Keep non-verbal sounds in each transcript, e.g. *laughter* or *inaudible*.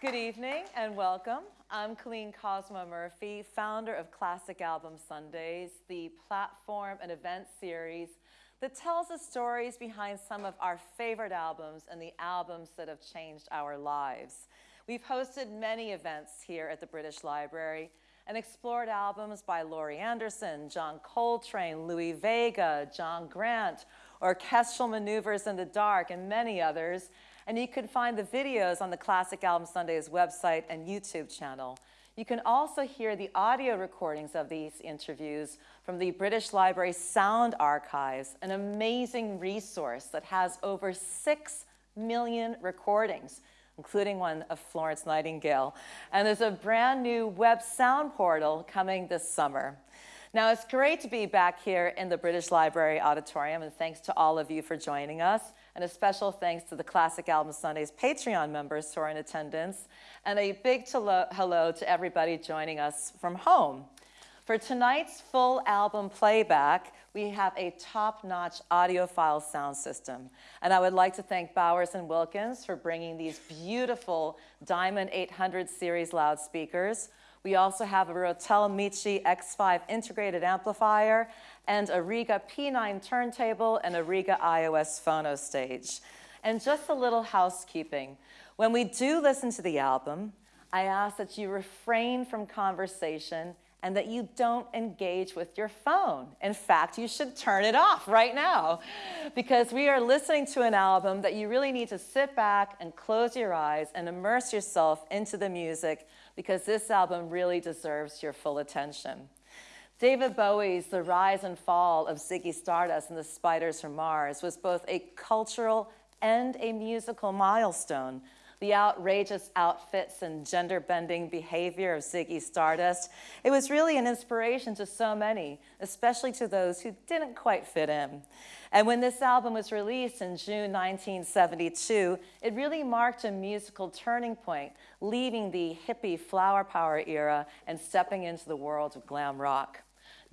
Good evening and welcome. I'm Colleen Cosmo Murphy, founder of Classic Album Sundays, the platform and event series that tells the stories behind some of our favorite albums and the albums that have changed our lives. We've hosted many events here at the British Library and explored albums by Laurie Anderson, John Coltrane, Louie Vega, John Grant, Orchestral Maneuvers in the Dark, and many others. And you can find the videos on the Classic Album Sundays website and YouTube channel. You can also hear the audio recordings of these interviews from the British Library Sound Archives, an amazing resource that has over 6 million recordings, including one of Florence Nightingale. And there's a brand new web sound portal coming this summer. Now, it's great to be back here in the British Library Auditorium, and thanks to all of you for joining us. And a special thanks to the Classic Album Sundays Patreon members who are in attendance. And a big hello to everybody joining us from home. For tonight's full album playback, we have a top-notch audiophile sound system. And I would like to thank Bowers & Wilkins for bringing these beautiful Diamond 800 series loudspeakers, we also have a Rotel Michi X5 integrated amplifier and a Rega P9 turntable and a Rega iOS phono stage. And just a little housekeeping. When we do listen to the album, I ask that you refrain from conversation and that you don't engage with your phone. In fact, you should turn it off right now because we are listening to an album that you really need to sit back and close your eyes and immerse yourself into the music because this album really deserves your full attention. David Bowie's The Rise and Fall of Ziggy Stardust and the Spiders from Mars was both a cultural and a musical milestone. The outrageous outfits and gender-bending behavior of Ziggy Stardust, it was really an inspiration to so many, especially to those who didn't quite fit in. And when this album was released in June 1972, it really marked a musical turning point, leaving the hippie flower power era and stepping into the world of glam rock.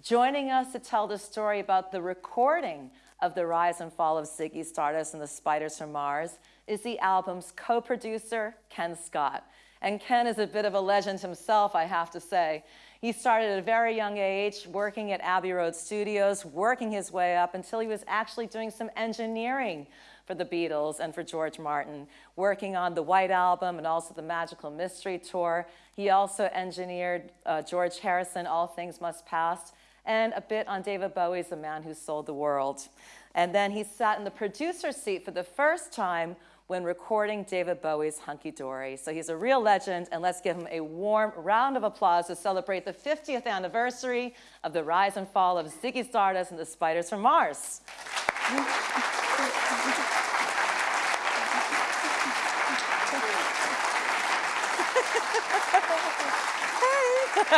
Joining us to tell the story about the recording of the rise and fall of Ziggy Stardust and the Spiders from Mars is the album's co-producer, Ken Scott. And Ken is a bit of a legend himself, I have to say. He started at a very young age working at Abbey Road Studios, working his way up until he was actually doing some engineering for the Beatles and for George Martin, working on the White Album and also the Magical Mystery Tour. He also engineered uh, George Harrison, All Things Must Pass, and a bit on David Bowie's The Man Who Sold the World. And then he sat in the producer seat for the first time when recording David Bowie's Hunky Dory. So he's a real legend, and let's give him a warm round of applause to celebrate the 50th anniversary of the rise and fall of Ziggy Stardust and the Spiders from Mars. *laughs*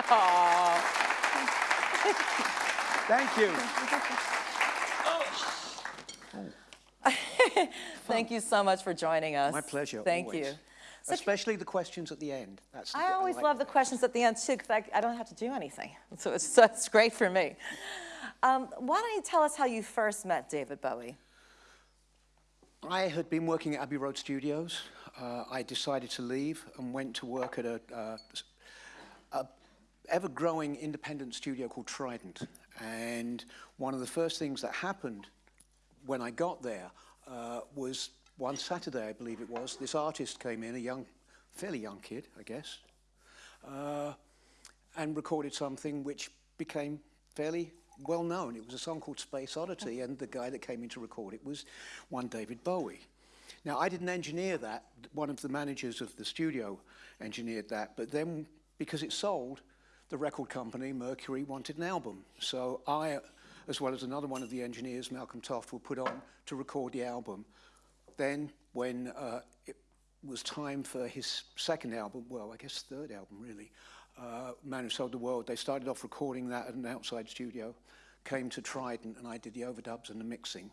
*laughs* *laughs* Thank you. *laughs* Thank you so much for joining us. My pleasure. Thank always. you. So Especially the questions at the end. That's the I always I like love the questions at the end too because I, I, don't have to do anything. *laughs* So it's, so it's great for me. Um, why don't you tell us how you first met David Bowie? I had been working at Abbey Road Studios. Uh, I decided to leave and went to work at a, uh, a ever-growing independent studio called Trident. And one of the first things that happened when I got there uh, was one Saturday, I believe it was, this artist came in, a young, fairly young kid, I guess, uh, and recorded something which became fairly well known. It was a song called Space Oddity, and the guy that came in to record it was one David Bowie. Now, I didn't engineer that. One of the managers of the studio engineered that, but then because it sold, the record company, Mercury, wanted an album. So I as well as another one of the engineers, Malcolm Toft, were put on to record the album. Then when uh, it was time for his second album, well, I guess third album really, uh, Man Who Sold the World, they started off recording that at an outside studio, came to Trident and I did the overdubs and the mixing.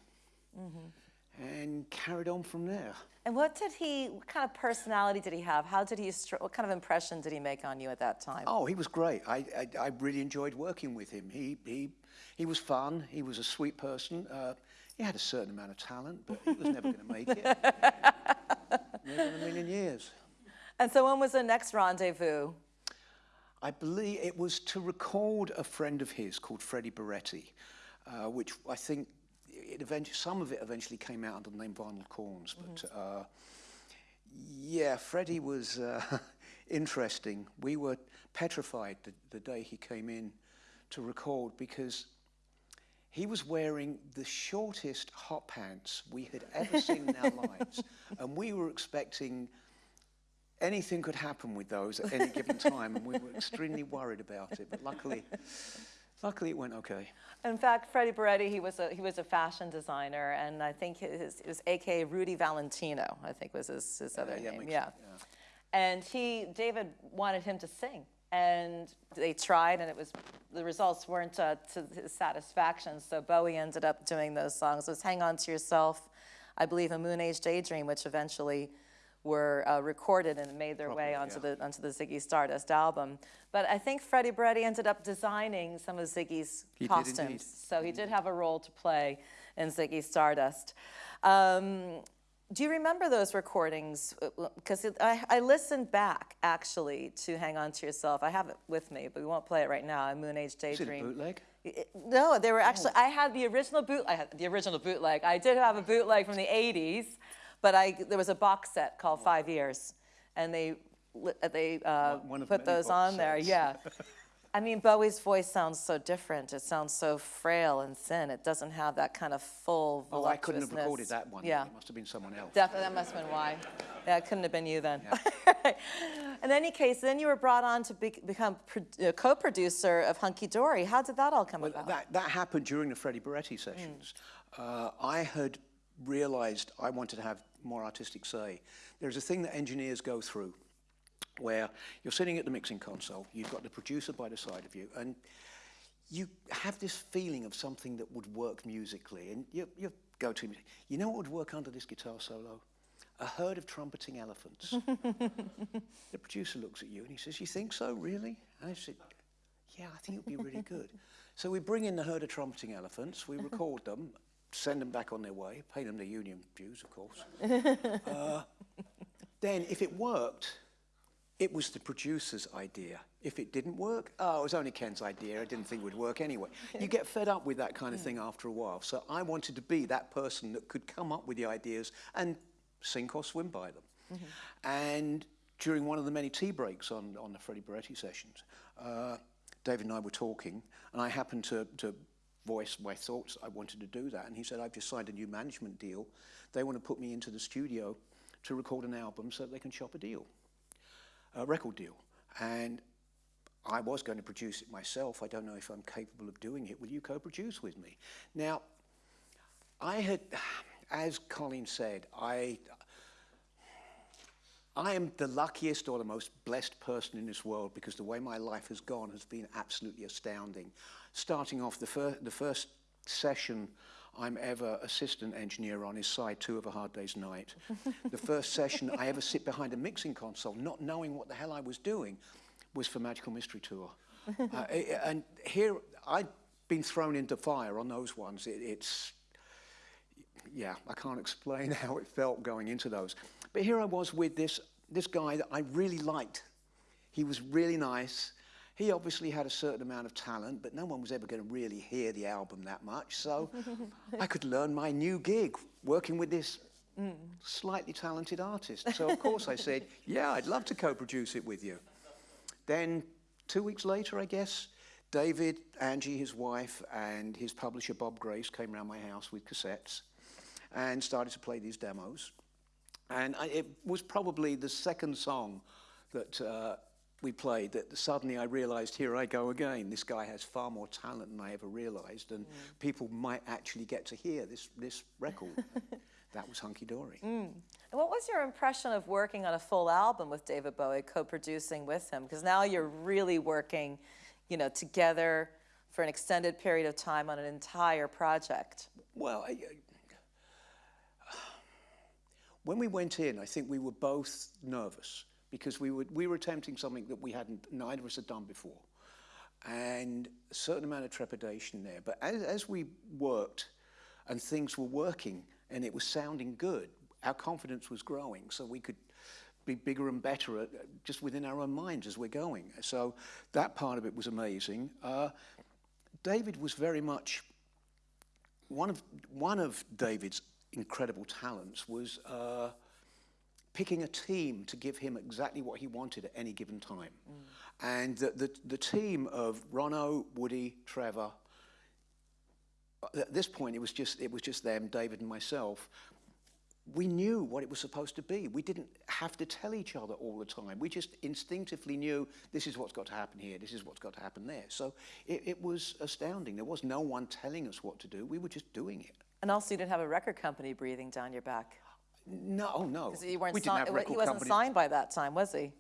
Mm -hmm. And carried on from there. And what did he, what kind of personality did he have? How did he, what kind of impression did he make on you at that time? Oh, he was great. I, I, I really enjoyed working with him. He, he he was fun. He was a sweet person. Uh, he had a certain amount of talent, but he was never going to make it. *laughs* never in a million years. And so when was the next rendezvous? I believe it was to record a friend of his called Freddie Burretti, uh, which I think it eventually, some of it eventually came out under the name Arnold Corns. But mm -hmm. uh, yeah, Freddie was uh, *laughs* interesting. We were petrified the, the day he came in to record because he was wearing the shortest hot pants we had ever seen in our *laughs* lives. And we were expecting anything could happen with those at any given time, and we were extremely worried about it. But luckily, luckily it went okay. In fact, Freddie Burretti, he was a he was a fashion designer, and I think his it was A.K. Rudi Valentino. I think was his, his other uh, yeah, name. Yeah. yeah. And he David wanted him to sing and they tried and it was the results weren't uh, to his satisfaction so bowie ended up doing those songs it was hang on to yourself i believe a moon age daydream which eventually were uh, recorded and made their Probably, way onto yeah. the onto the Ziggy Stardust album. But I think Freddie Burretti ended up designing some of Ziggy's he costumes, so he did have a role to play in Ziggy Stardust. Um, do you remember those recordings? Because I, I, listened back, actually, to Hang On To Yourself. I have it with me, but we won't play it right now, A Moon Age Daydream. Is it bootleg? It, no, they were actually, oh. I had the original boot, I had the original bootleg. I did have a bootleg from the 80s, but I, there was a box set called Five Years, and they, they uh, put those on sets. there, yeah. *laughs* I mean, Bowie's voice sounds so different. It sounds so frail and thin. It doesn't have that kind of full Oh, I couldn't have recorded that one. Yeah. It must have been someone else. Definitely, that must have been why. Yeah, it couldn't have been you then. Yeah. *laughs* In any case, then you were brought on to be, become uh, co-producer of Hunky Dory. How did that all come well, about? That, that happened during the Freddie Burretti sessions. Mm. Uh, I had realized I wanted to have more artistic say. There's a thing that engineers go through where you're sitting at the mixing console, you've got the producer by the side of you, and you have this feeling of something that would work musically, and you, you go to, you know what would work under this guitar solo? A herd of trumpeting elephants. *laughs* the producer looks at you and he says, you think so, really? And I said, yeah, I think it would be really good. *laughs* so we bring in the herd of trumpeting elephants, we record them, send them back on their way, pay them their union dues, of course. *laughs* uh, then, if it worked, it was the producer's idea. If it didn't work, oh, it was only Ken's idea. I didn't think it would work anyway. You get fed up with that kind of thing after a while. So I wanted to be that person that could come up with the ideas and sink or swim by them. Mm -hmm. And during one of the many tea breaks on, on the Freddie Burretti sessions, uh, David and I were talking, and I happened to, to voice my thoughts. I wanted to do that. And he said, I've just signed a new management deal. They want to put me into the studio to record an album so they can shop a deal a record deal. And I was going to produce it myself. I don't know if I'm capable of doing it. Will you co-produce with me? Now, I had, as Colleen said, I, I am the luckiest or the most blessed person in this world because the way my life has gone has been absolutely astounding. Starting off the, fir the first session I'm ever assistant engineer on is side two of A Hard Day's Night. *laughs* the first session I ever sit behind a mixing console, not knowing what the hell I was doing, was for Magical Mystery Tour. *laughs* uh, and here, I'd been thrown into fire on those ones. It, it's, yeah, I can't explain *laughs* how it felt going into those. But here I was with this, this guy that I really liked. He was really nice. He obviously had a certain amount of talent, but no one was ever going to really hear the album that much. So *laughs* I could learn my new gig working with this mm. slightly talented artist. So of course I said, *laughs* yeah, I'd love to co-produce it with you. Then two weeks later, I guess, David, Angie, his wife, and his publisher, Bob Grace, came around my house with cassettes and started to play these demos. And I, it was probably the second song that uh, we played that suddenly I realized, here I go again. This guy has far more talent than I ever realized, and mm. people might actually get to hear this, this record. *laughs* that was Hunky Dory. Mm. And what was your impression of working on a full album with David Bowie, co-producing with him? Because now you're really working, you know, together for an extended period of time on an entire project. Well, I, I, when we went in, I think we were both nervous because we were, we were attempting something that we hadn't, neither of us had done before. And a certain amount of trepidation there. But as, as we worked and things were working and it was sounding good, our confidence was growing so we could be bigger and better at, just within our own minds as we're going. So that part of it was amazing. Uh, David was very much one of one of David's incredible talents was uh, picking a team to give him exactly what he wanted at any given time. And the, the, the team of Ronno, Woody, Trevor, uh, at this point it was just it was just them, David and myself. We knew what it was supposed to be. We didn't have to tell each other all the time. We just instinctively knew this is what's got to happen here, this is what's got to happen there. So it, it was astounding. There was no one telling us what to do. We were just doing it. And also, you didn't have a record company breathing down your back. No, oh no. 'Cause you weren't we didn't si- have he wasn't companies. signed by that time, was he?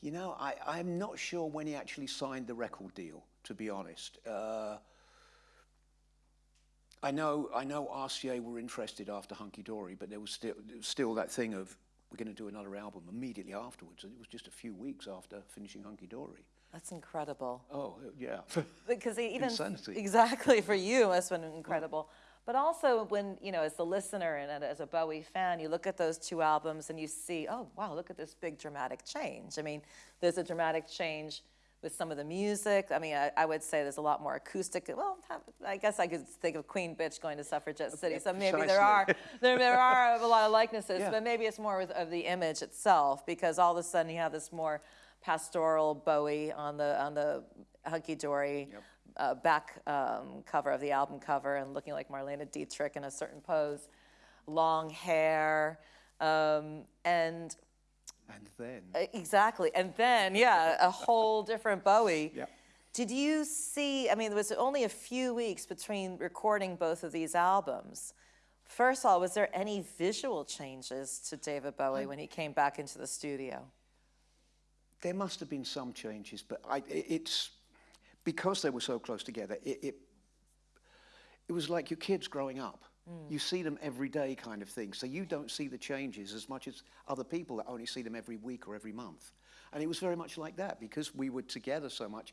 You know, I, I'm not sure when he actually signed the record deal, to be honest. Uh, I know, I know RCA were interested after Hunky Dory, but there was still, there was still that thing of we're going to do another album immediately afterwards. And it was just a few weeks after finishing Hunky Dory. That's incredible. Oh, yeah. Because *laughs* even Insanity. exactly for you, that's been incredible. But also, when you know, as the listener and as a Bowie fan, you look at those two albums and you see, oh wow, look at this big dramatic change. I mean, there's a dramatic change with some of the music. I mean, I, I would say there's a lot more acoustic. Well, I guess I could think of Queen Bitch going to Suffragette City, so maybe there are there, there are a lot of likenesses, Yeah. but maybe it's more with, of the image itself because all of a sudden you have this more pastoral Bowie on the on the hunky dory uh, back um, cover of the album cover and looking like Marlene Dietrich in a certain pose, long hair, um, and and then, uh, exactly, and then yeah, a whole different Bowie. *laughs* Yeah. Did you see? I mean, there was only a few weeks between recording both of these albums. First of all, was there any visual changes to David Bowie when he came back into the studio? there must have been some changes, but I, it, it's because they were so close together. It, it it was like your kids growing up. Mm. You see them every day, kind of thing. So you don't see the changes as much as other people that only see them every week or every month. And it was very much like that because we were together so much.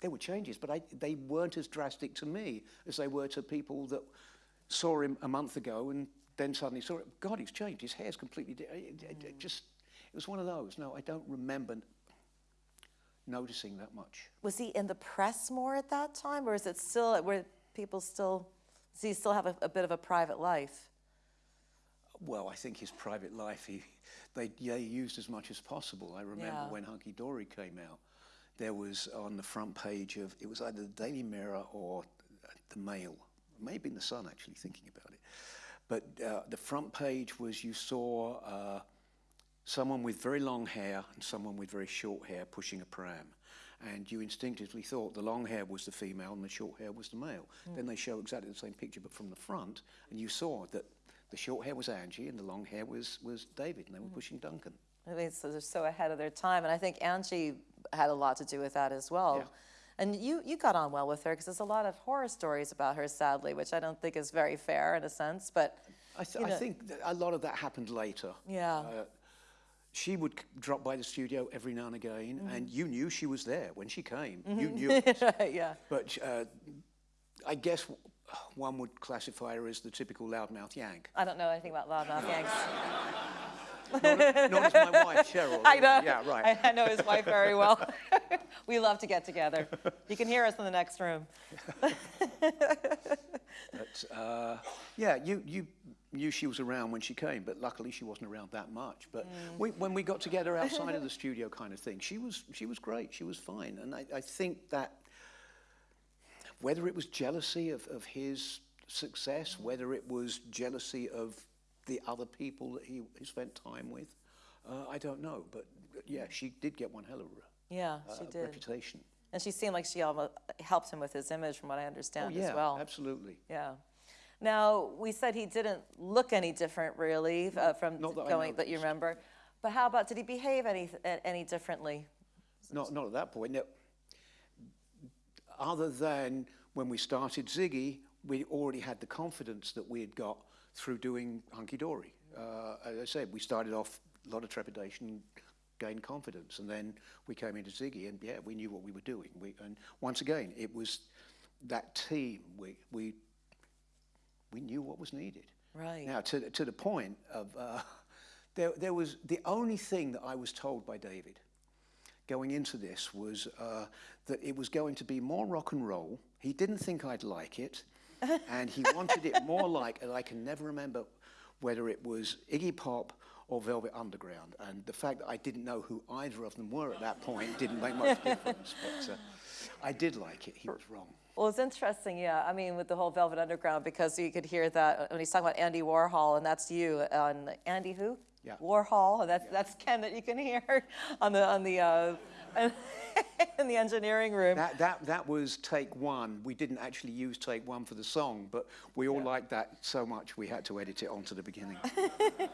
There were changes, but I, they weren't as drastic to me as they were to people that saw him a month ago and then suddenly saw it. God, he's changed. His hair's completely. Di- it, it, it mm. just. It was one of those. No, I don't remember noticing that much. Was he in the press more at that time, or is it still where people still? Does he still have a, a bit of a private life? Well, I think his private life, he, they, yeah, he used as much as possible. I remember Yeah. when Hunky Dory came out, there was on the front page of, it was either the Daily Mirror or the Mail, maybe in the Sun, actually, thinking about it. But uh, the front page was you saw uh, someone with very long hair and someone with very short hair pushing a pram. And you instinctively thought the long hair was the female and the short hair was the male. Then they show exactly the same picture, but from the front, and you saw that the short hair was Angie and the long hair was, was David, and they were pushing Duncan. I mean, so they're so ahead of their time, and I think Angie had a lot to do with that as well. Yeah. And you, you got on well with her because there's a lot of horror stories about her, sadly, which I don't think is very fair in a sense. But I, th- You I think a lot of that happened later. Yeah. Uh, she would drop by the studio every now and again, and you knew she was there when she came. You knew it. *laughs* yeah, But uh, I guess one would classify her as the typical loudmouth yank. I don't know anything about loudmouth Yanks. Not as my wife, Cheryl. *laughs* I know. Yeah, right. I, I know his wife very well. *laughs* we love to get together. You can hear us in the next room. But uh, yeah, you, you knew she was around when she came, but luckily she wasn't around that much. But we, when we got together outside of *laughs* the studio kind of thing, she was, she was great. She was fine. And I, I think that whether it was jealousy of, of his success, whether it was jealousy of the other people that he, he spent time with, uh, I don't know. But yeah, she did get one hell of a Yeah, uh, she did. reputation. And she seemed like she almost helped him with his image, from what I Oh, understand yeah, as well. absolutely. Yeah. Now, we said he didn't look any different, really, uh, from not that going that you remember. But how about, did he behave any, any differently? Not, not at that point. No. Other than when we started Ziggy, we already had the confidence that we had got through doing Hunky Dory. Uh, as I said, we started off a lot of trepidation, gained confidence, and then we came into Ziggy, and yeah, we knew what we were doing. We, and once again, it was that team. We, we, we knew what was needed. Right. Now, to, to the point of uh, *laughs* There, there was the only thing that I was told by David going into this was uh, that it was going to be more rock and roll. He didn't think I'd like it, *laughs* and he wanted it more like, and I can never remember whether it was Iggy Pop or Velvet Underground. And the fact that I didn't know who either of them were at that point didn't make much *laughs* difference. But uh, I did like it. He was wrong. Well, it's interesting, yeah. I mean, with the whole Velvet Underground, because you could hear that when he's talking about Andy Warhol, and that's you on Andy who? Yeah. Warhol. and That's that's Ken that you can hear *laughs* on the on the uh, *laughs* in the engineering room. That, that, that was take one. We didn't actually use take one for the song, but we all liked that so much we had to edit it onto the beginning. *laughs*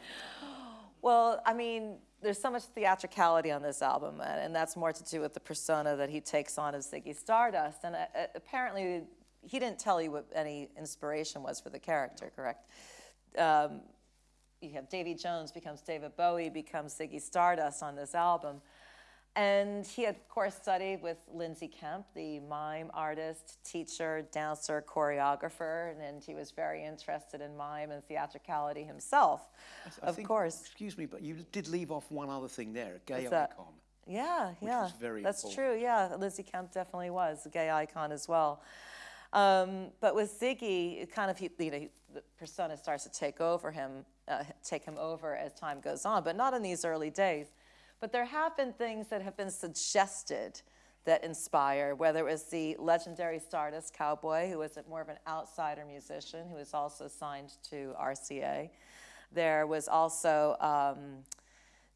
Well, I mean, there's so much theatricality on this album, and, that's more to do with the persona that he takes on as Ziggy Stardust. And uh, uh, apparently, he didn't tell you what any inspiration was for the character, correct? Um, you have Davy Jones becomes David Bowie, becomes Ziggy Stardust on this album. And he had, of course, studied with Lindsay Kemp, the mime artist, teacher, dancer, choreographer, and he was very interested in mime and theatricality himself, I of think- course. Excuse me, but you did leave off one other thing there, a gay What's that? icon. Yeah, yeah. was very That's important. true, yeah. Lindsay Kemp definitely was a gay icon as well. Um, but with Ziggy, it kind of, he, you know, he- the persona starts to take over him, uh, take him over as time goes on, but not in these early days. But there have been things that have been suggested that inspire, whether it was the legendary Stardust Cowboy, who was more of an outsider musician, who was also signed to RCA. There was also um,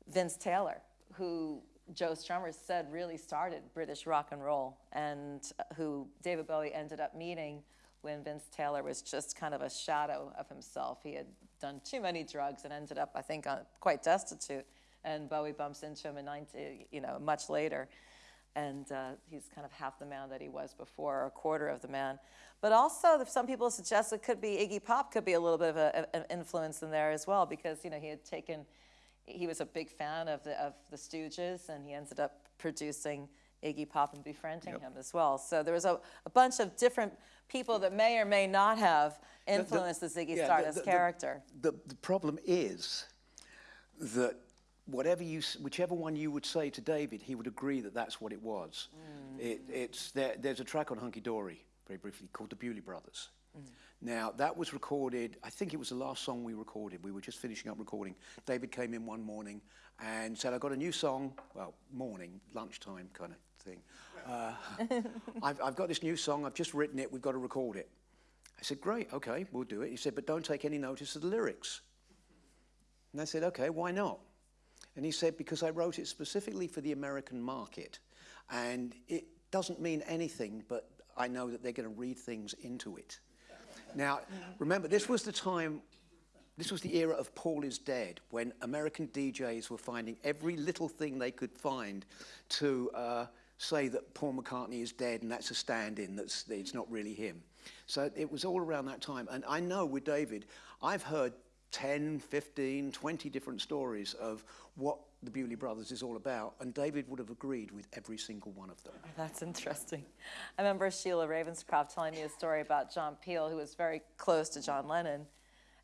Vince Taylor, who Joe Strummer said really started British rock and roll, and uh, who David Bowie ended up meeting when Vince Taylor was just kind of a shadow of himself. He had done too many drugs and ended up, I think, uh, quite destitute. And Bowie bumps into him in 19, you know, much later, and uh, he's kind of half the man that he was before, or a quarter of the man. But also, some people suggest it could be Iggy Pop could be a little bit of a- an influence in there as well, because you know he had taken he was a big fan of the, of the Stooges, and he ended up producing Iggy Pop and befriending him as well. So there was a, a bunch of different people that may or may not have influenced the, Ziggy yeah, Stardust the- the- character. The, the problem is that whatever you, whichever one you would say to David, he would agree that that's what it was. It, it's, there, there's a track on Hunky Dory, very briefly, called The Bewlay Brothers. Now, that was recorded, I think it was the last song we recorded. We were just finishing up recording. David came in one morning and said, I've got a new song, well, morning, lunchtime kind of thing. Uh, *laughs* I've, I've got this new song, I've just written it, we've got to record it. I said, great, okay, we'll do it. He said, but don't take any notice of the lyrics. And I said, okay, why not? And he said, because I wrote it specifically for the American market. And it doesn't mean anything, but I know that they're going to read things into it. Now, remember, this was the time, this was the era of Paul is Dead, when American DJs were finding every little thing they could find to uh, say that Paul McCartney is dead and that's a stand-in, that's, it's not really him. So it was all around that time. And I know with David, I've heard 10, 15, 20 different stories of what the Bewlay Brothers is all about, and David would have agreed with every single one of them. *laughs* That's interesting. I remember Sheila Ravenscroft telling me a story about John Peel, who was very close to John Lennon.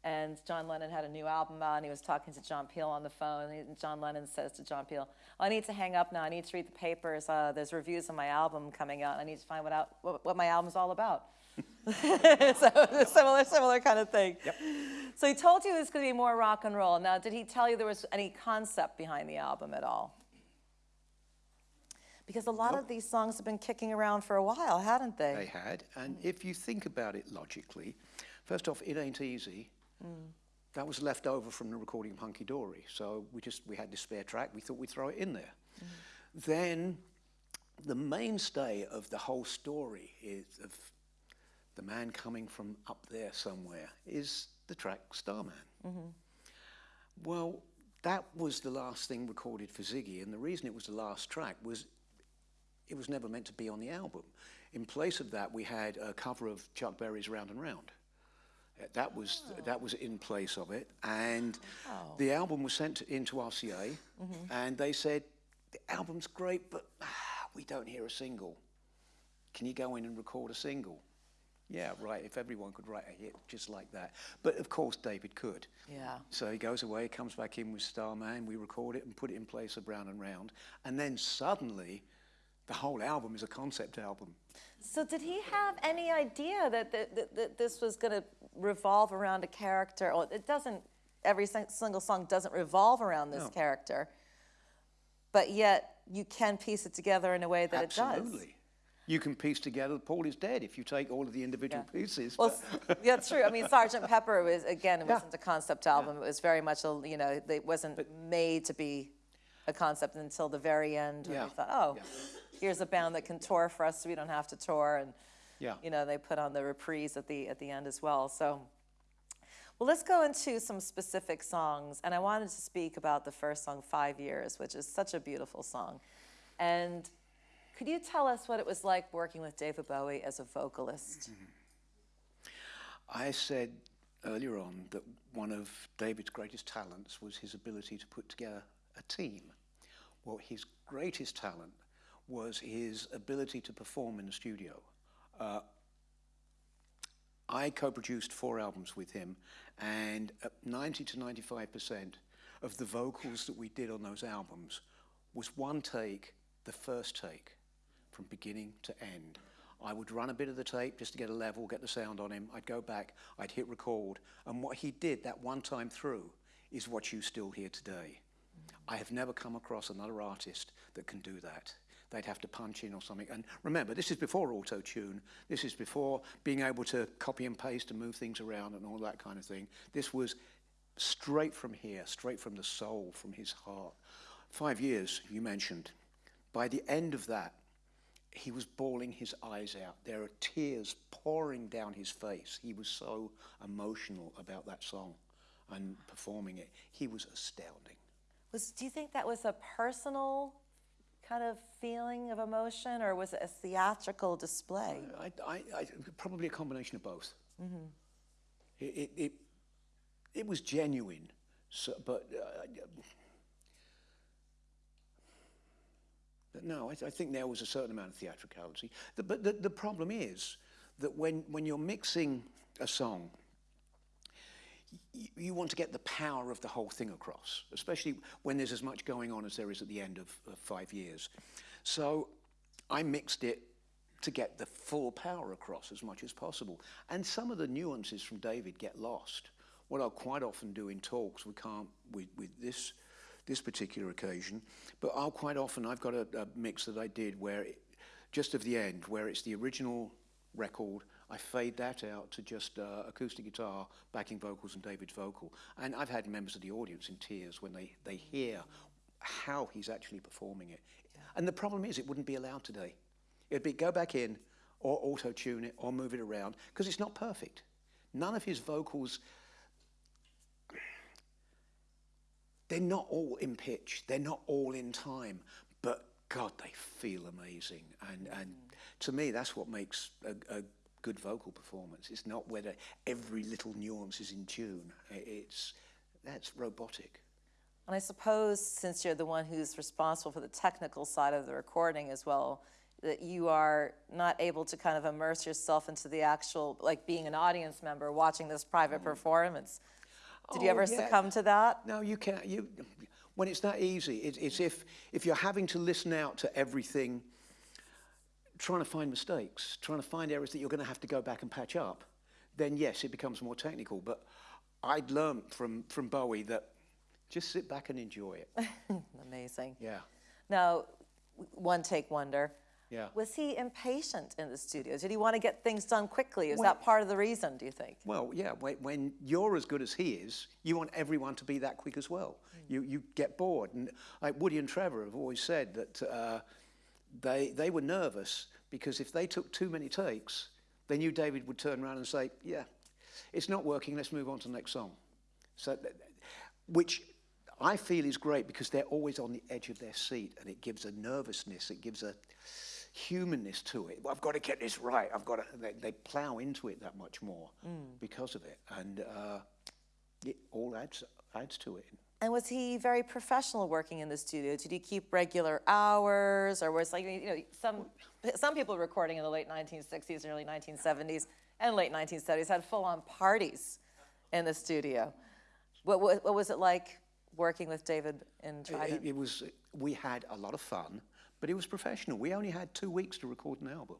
And John Lennon had a new album out, and he was talking to John Peel on the phone. And John Lennon says to John Peel, oh, I need to hang up now. I need to read the papers. Uh, there's reviews of my album coming out. I need to find what, out, what, what my album's all about. *laughs* so similar, similar kind of thing. Yep. So he told you it was going to be more rock and roll. Now, did he tell you there was any concept behind the album at all? Because a lot of these songs have been kicking around for a while, hadn't they? They had, and if you think about it logically, first off, it ain't easy. Mm. That was left over from the recording of Hunky Dory, so we just we had this spare track. We thought we'd throw it in there. Mm. Then, the mainstay of the whole story is of the man coming from up there somewhere is the track Starman. Well, that was the last thing recorded for Ziggy, and the reason it was the last track was it was never meant to be on the album. In place of that, we had a cover of Chuck Berry's Round and Round. Uh, That was that was in place of it, and the album was sent into RCA, and they said the album's great, but ah, we don't hear a single. Can you go in and record a single? Yeah, right. If everyone could write a hit just like that. But of course, David could. Yeah. So he goes away, comes back in with Starman, we record it and put it in place of Round and Round. And then suddenly, the whole album is a concept album. So did he have any idea that, that, that, that this was going to revolve around a character? Or it doesn't, every single song doesn't revolve around this No. character, but yet you can piece it together in a way that it does. Absolutely. You can piece together Paul is dead if you take all of the individual Yeah. pieces. Well, but- yeah, true. I mean, Sergeant Pepper was again, it Yeah. wasn't a concept album. It was very much a, you know, it wasn't made to be a concept until the very end. Yeah. they thought, oh, Yeah. here's a band that can tour for us, so we don't have to tour. And Yeah. you know, they put on the reprise at the at the end as well. So, well, let's go into some specific songs. And I wanted to speak about the first song, Five Years, which is such a beautiful song. And could you tell us what it was like working with David Bowie as a vocalist? I said earlier on that one of David's greatest talents was his ability to put together a team. Well, his greatest talent was his ability to perform in the studio. Uh, I co-produced four albums with him, and uh, 90 to 95 percent of the vocals that we did on those albums was one take, the first take, from beginning to end. I would run a bit of the tape just to get a level, get the sound on him. I'd go back, I'd hit record, and what he did that one time through is what you still hear today. I have never come across another artist that can do that. They'd have to punch in or something. And remember, this is before auto tune. This is before being able to copy and paste and move things around and all that kind of thing. This was straight from here, straight from the soul, from his heart. Five years, you mentioned. By the end of that, he was bawling his eyes out. There are tears pouring down his face. He was so emotional about that song and performing it. He was astounding. Was do you think that was a personal kind of feeling of emotion, or was it a theatrical display? I, I, I, probably a combination of both. It, it, it, it was genuine, so, but, uh, but no, I, I think there was a certain amount of theatricality. The, but the, the problem is that when, when you're mixing a song, you want to get the power of the whole thing across, especially when there's as much going on as there is at the end of, of five years. So I mixed it to get the full power across as much as possible. And some of the nuances from David get lost. What I'll quite often do in talks, we can't with, with this this particular occasion, but I'll quite often I've got a, a mix that I did where it, just of the end, where it's the original record. I fade that out to just uh, acoustic guitar, backing vocals, and David's vocal. And I've had members of the audience in tears when they, they hear how he's actually performing it. And the problem is, it wouldn't be allowed today. It'd be go back in, or auto tune it, or move it around, because it's not perfect. None of his vocals, they're not all in pitch, they're not all in time, but God, they feel amazing. And, and to me, that's what makes a, a good vocal performance. It's not whether every little nuance is in tune. It's, that's robotic. And I suppose since you're the one who's responsible for the technical side of the recording as well, that you are not able to kind of immerse yourself into the actual, like being an audience member watching this private mm. performance. Did you Oh, ever yeah. succumb to that? No, you can't. You, when it's that easy, it, it's if, if you're having to listen out to everything, trying to find mistakes, trying to find areas that you're going to have to go back and patch up, then yes, it becomes more technical. But I'd learned from, from Bowie that just sit back and enjoy it. *laughs* Amazing. Yeah. Now, one take wonder. Yeah. Was he impatient in the studio? Did he want to get things done quickly? Is Well- that part of the reason, do you think? Well, yeah, when, when you're as good as he is, you want everyone to be that quick as well. You, you get bored. And like Woody and Trevor have always said that uh, they, they were nervous because if they took too many takes, they knew David would turn around and say, yeah, it's not working, let's move on to the next song. So, which I feel is great because they're always on the edge of their seat and it gives a nervousness, it gives a humanness to it. Well, I've got to get this right. I've got to, they, they plow into it that much more because of it. And uh, it all adds, adds to it. And was he very professional working in the studio? Did he keep regular hours, or was like you know some some people recording in the late 1960s and early 1970s? and late 1970s had full-on parties in the studio. What, what, what was it like working with David in It, Trident? it was, we had a lot of fun, but it was professional. We only had two weeks to record an album.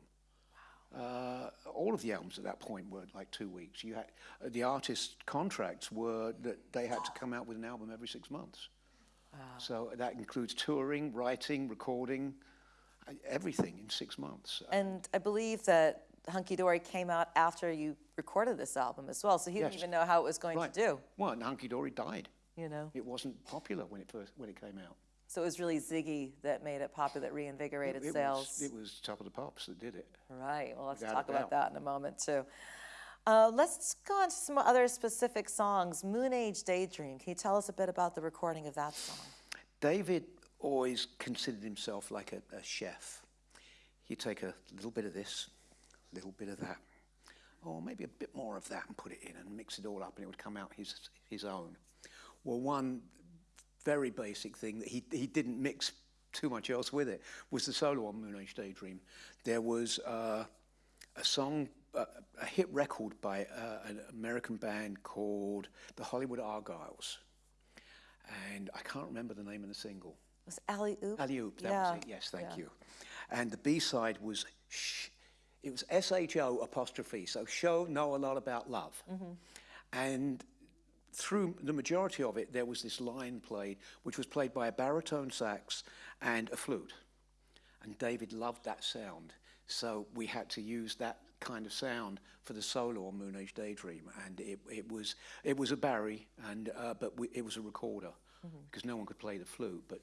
Uh, all of the albums at that point were like two weeks. You had, uh, the artist contracts were that they had to come out with an album every six months. So that includes touring, writing, recording, uh, everything in six months. And I believe that Hunky Dory came out after you recorded this album as well, so he didn't even know how it was going Right. to do, Well, and Hunky Dory died. you know? It wasn't popular when it first when it came out. So it was really Ziggy that made it popular, that reinvigorated it sales. Was, it was Top of the Pops that did it. Right, well, let's Without talk about that in a moment, too. Uh, let's go on to some other specific songs. Moon Age Daydream, can you tell us a bit about the recording of that song? David always considered himself like a, a chef. He'd take a little bit of this, a little bit of that, or maybe a bit more of that and put it in and mix it all up and it would come out his, his own. Well, one very basic thing that he, he didn't mix too much else with it was the solo on Moon Age Daydream. There was uh, a song, uh, a hit record by uh, an American band called the Hollywood Argyles. And I can't remember the name of the single. It Was Alley Oop? Alley Oop, that yeah. was it. Yes, thank yeah. you. And the B side was sh- it was S H O apostrophe. So show know a lot about love. Mm-hmm. And through the majority of it, there was this line played, which was played by a baritone sax and a flute. And David loved that sound, so we had to use that kind of sound for the solo on Moon Age Daydream. And it, it was it was a Barry, and uh, but we, it was a recorder because no one could play the flute, but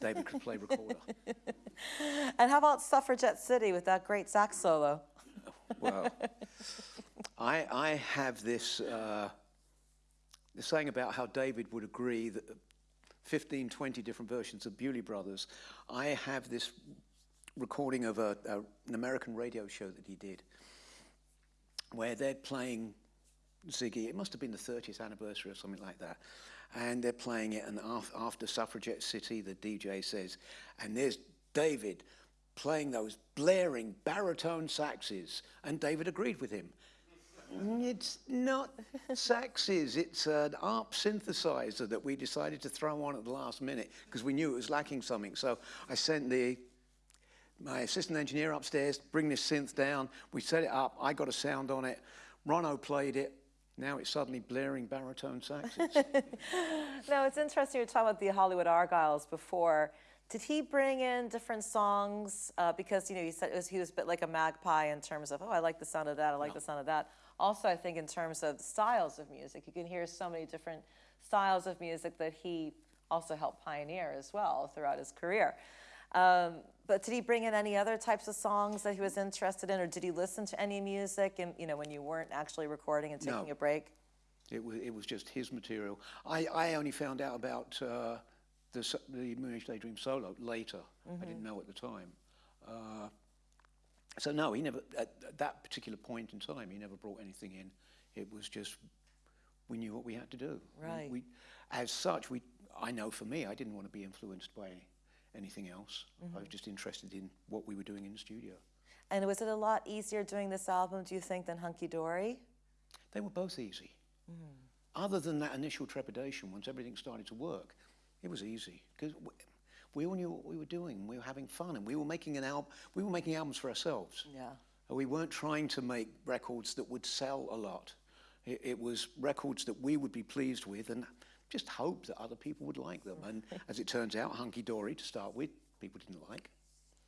David could play recorder. *laughs* And how about Suffragette City with that great sax solo? Well, I, I have this, uh, this saying about how David would agree that 15, 20 different versions of Bewlay Brothers. I have this recording of a, a, an American radio show that he did where they're playing Ziggy. It must have been the 30th anniversary or something like that. And they're playing it, and after Suffragette City, the DJ says, and there's David playing those blaring baritone saxes. And David agreed with him. It's not saxes, it's an ARP synthesizer that we decided to throw on at the last minute because we knew it was lacking something. So I sent the my assistant engineer upstairs, bring this synth down. We set it up. I got a sound on it. Ronno played it. Now it's suddenly blaring baritone saxes. *laughs* No, it's interesting you were talking about the Hollywood Argyles before. Did he bring in different songs? Uh, because, you know, he said it was, he was a bit like a magpie in terms of, oh, I like the sound of that, I like the sound of that. Also, I think in terms of styles of music, you can hear so many different styles of music that he also helped pioneer as well throughout his career. Um, but did he bring in any other types of songs that he was interested in, or did he listen to any music, and you know, when you weren't actually recording and taking No. a break? It was, it was just his material. I, I only found out about uh, the, the Moon Age Daydream solo later. I didn't know at the time. Uh, so no, he never, at, at that particular point in time, he never brought anything in. It was just, we knew what we had to do. Right. We, as such, we, I know for me, I didn't want to be influenced by anything else. I was mm-hmm. just interested in what we were doing in the studio. And was it a lot easier doing this album, do you think, than Hunky Dory? They were both easy. Mm-hmm. Other than that initial trepidation, once everything started to work, it was easy because we all knew what we were doing. We were having fun, and we were making an album. We were making albums for ourselves. Yeah. We weren't trying to make records that would sell a lot. It, it was records that we would be pleased with, and just hope that other people would like them. And *laughs* as it turns out, Hunky Dory to start with, people didn't like.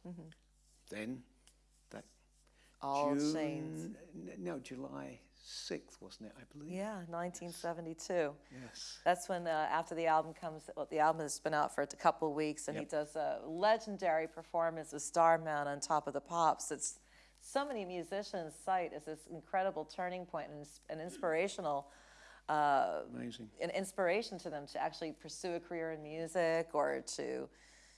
Mm-hmm. Then that All June, No, July 6th, wasn't it, I believe? Yeah, 1972. Yes. That's when, uh, after the album comes, well, the album has been out for a couple of weeks, and he does a legendary performance of Starman on Top of the Pops. It's so many musicians cite as this incredible turning point and ins- an inspirational, uh, Amazing. an inspiration to them to actually pursue a career in music or to,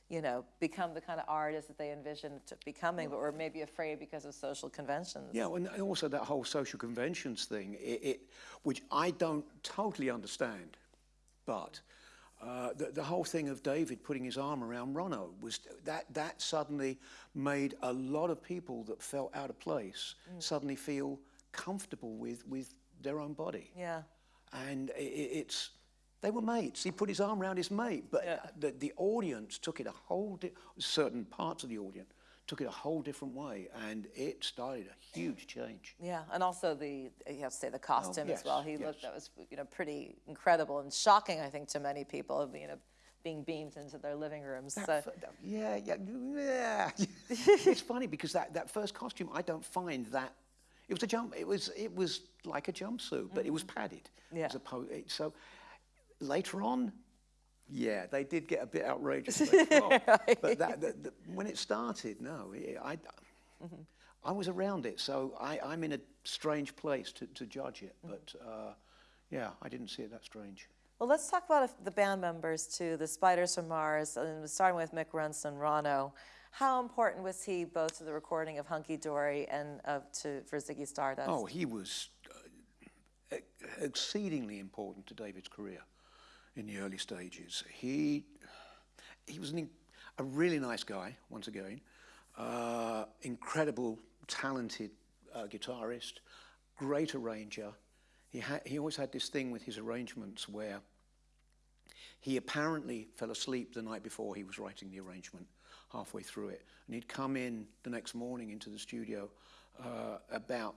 you know, become the kind of artist that they envisioned to becoming, but were maybe afraid because of social conventions. Yeah, and also that whole social conventions thing, it, it which I don't totally understand, but uh, the, the whole thing of David putting his arm around Ronno was that that suddenly made a lot of people that felt out of place suddenly feel comfortable with, with their own body. Yeah. And i i- it's, they were mates. He put his arm around his mate, but Yeah. the, the audience took it a whole, di- certain parts of the audience took it a whole different way, and it started a huge change. Yeah, and also the you have to say the costume as yes, well. He yes. looked that was you know pretty incredible and shocking, I think, to many people. You know, being beamed into their living rooms. So, That yeah, yeah, yeah. *laughs* it's funny because that, that first costume, I don't find that. It was a jump. It was it was like a jumpsuit, but it was padded. Mm-hmm. Yeah. As opposed, so later on, yeah, they did get a bit outrageous. *laughs* later on. But that, that, that- when it started, no, yeah, I, Mm-hmm. I was around it, so I, I'm in a strange place to, to judge it. Mm-hmm. But uh, yeah, I didn't see it that strange. well, let's talk about the band members too. The Spiders from Mars, and starting with Mick Ronson, Ronno. How important was he both to the recording of Hunky Dory and of to for Ziggy Stardust? Oh, he was uh, exceedingly important to David's career in the early stages. He, he was an, a really nice guy, once again, uh, incredible, talented uh, guitarist, great arranger. He, he always had this thing with his arrangements where he apparently fell asleep the night before he was writing the arrangement, halfway through it. And he'd come in the next morning into the studio uh, about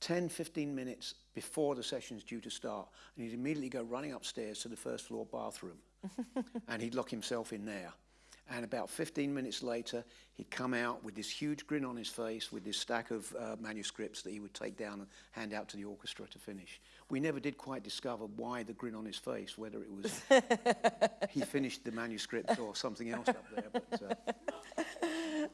10, 15 minutes before the session's due to start. And he'd immediately go running upstairs to the first floor bathroom. *laughs* and he'd lock himself in there. And about 15 minutes later, he'd come out with this huge grin on his face with this stack of uh, manuscripts that he would take down and hand out to the orchestra to finish. We never did quite discover why the grin on his face, whether it was *laughs* he finished the manuscript or something else up there. But, uh, *laughs*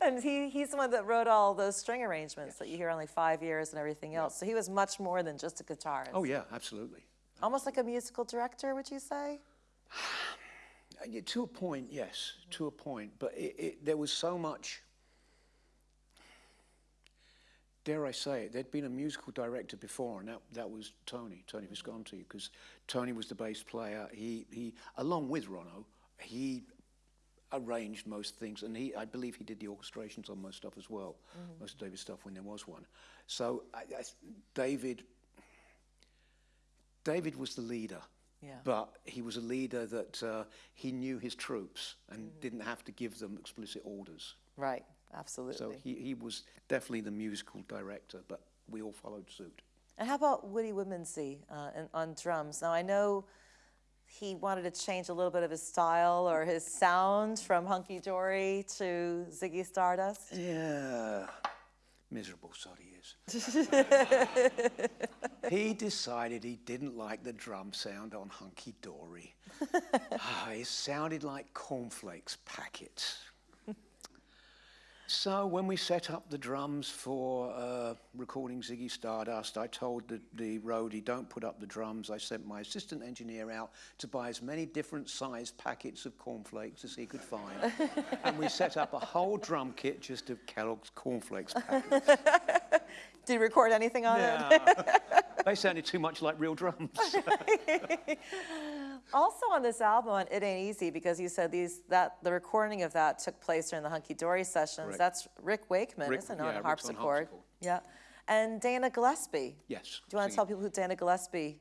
And he, he's the one that wrote all those string arrangements that you hear only five years and everything else. So he was much more than just a guitarist. oh, yeah, absolutely. Almost like a musical director, would you say? *sighs* To a point, yes, to a point. But it, it, there was so much. Dare I say it? There'd been a musical director before, and that, that was Tony, Tony Visconti, because Tony was the bass player. He, he, along with Ronno, he arranged most things, and he, I believe he did the orchestrations on most stuff as well, most of David's stuff when there was one. So I, I, David, David was the leader. Yeah. But he was a leader that uh, he knew his troops and didn't have to give them explicit orders. Right, absolutely. So he, he was definitely the musical director, but we all followed suit. and how about Woody Woodmansey uh, on drums? Now I know he wanted to change a little bit of his style or his sound from Hunky Dory to Ziggy Stardust. Yeah, miserable sod he is. *laughs* he decided he didn't like the drum sound on Hunky Dory. *laughs* Ah, it sounded like cornflakes packets. So when we set up the drums for uh, recording Ziggy Stardust, I told the, the roadie, don't put up the drums. I sent my assistant engineer out to buy as many different sized packets of cornflakes as he could find. *laughs* and we set up a whole drum kit just of Kellogg's cornflakes *laughs* packets. Did you record anything on it? *laughs* they sounded too much like real drums. Also on this album, It Ain't Easy, because you said these that the recording of that took place during the Hunky Dory sessions. Correct. That's Rick Wakeman, Rick- isn't it, yeah, on Rick's on harpsichord? harpsichord. Yeah. And Dana Gillespie. yes. Do you want to tell people who Dana Gillespie?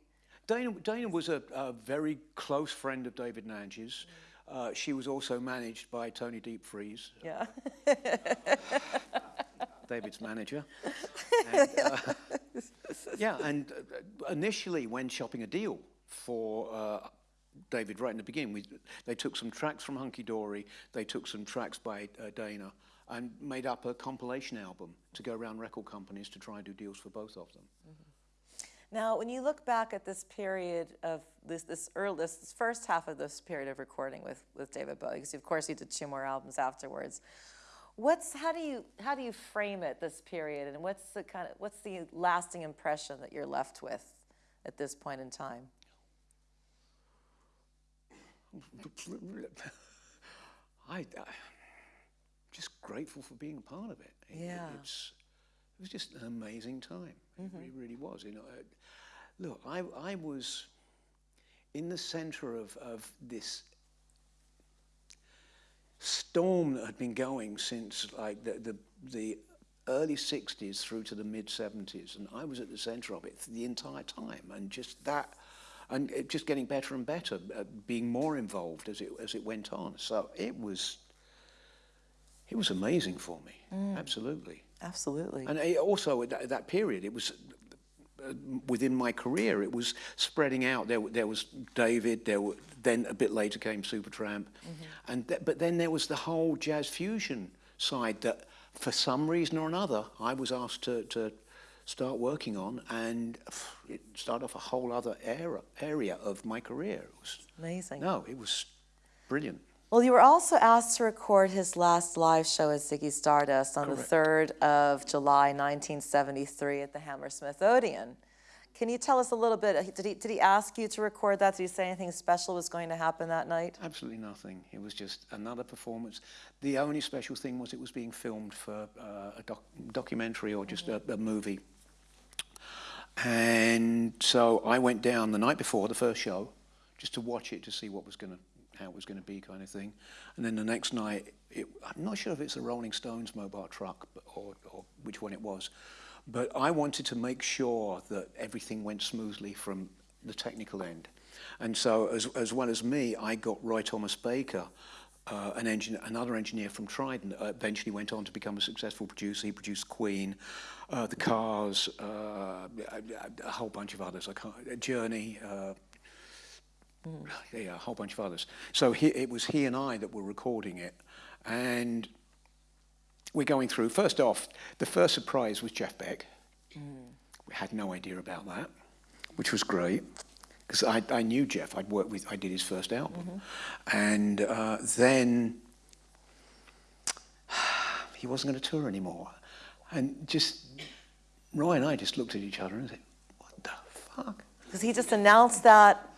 Dana, Dana was a, a very close friend of David Nange's. Uh, she was also managed by Tony Deepfreeze, Yeah. *laughs* David's manager. And, uh, *laughs* yeah, and uh, initially when shopping a deal for uh, David right in the beginning, we, they took some tracks from Hunky Dory, they took some tracks by uh, Dana, and made up a compilation album to go around record companies to try and do deals for both of them. Now, when you look back at this period of this this early this first half of this period of recording with with David Bowie, because of course he did two more albums afterwards. What's how do you how do you frame it this period, and what's the kind of what's the lasting impression that you're left with at this point in time? I, I just grateful for being a part of it. It- Yeah. it's it was just an amazing time. It really, really was. You know, uh, look, I I was in the center of of this storm that had been going since like the the, the early 60s through to the mid 70s, and I was at the center of it the entire time, and just that, and it just getting better and better, uh, being more involved as it as it went on. So it was, it was amazing for me, absolutely. Absolutely. And also at that, that period, it was uh, within my career, it was spreading out. There, there was David. There were, then a bit later came Supertramp, and th- but then there was the whole jazz fusion side that, for some reason or another, I was asked to, to start working on, and it started off a whole other era, area of my career. It was Amazing. no, it was brilliant. Well, you were also asked to record his last live show as Ziggy Stardust on Correct. the 3rd of July, 1973, at the Hammersmith Odeon. Can you tell us a little bit? Did he, did he ask you to record that? Did he say anything special was going to happen that night? Absolutely nothing. It was just another performance. The only special thing was it was being filmed for uh, a doc- documentary or just a, a movie. And so I went down the night before the first show just to watch it to see what was going to how it was going to be kind of thing. And then the next night, it, I'm not sure if it's a Rolling Stones mobile truck or, or which one it was, but I wanted to make sure that everything went smoothly from the technical end. And so as, as well as me, I got Roy Thomas Baker, uh, an engin another engineer from Trident uh, eventually went on to become a successful producer. He produced Queen, uh, The Cars, uh, a, a whole bunch of others. I can't, Journey, uh, mm. yeah, a whole bunch of others. So he, it was he and I that were recording it. And we're going through. First off, the first surprise was Jeff Beck. Mm. We had no idea about that, which was great. Because I, I knew Jeff. I'd worked with. I did his first album, and uh, then *sighs* he wasn't going to tour anymore, and just Roy and I just looked at each other and said, "What the fuck." Because he just announced that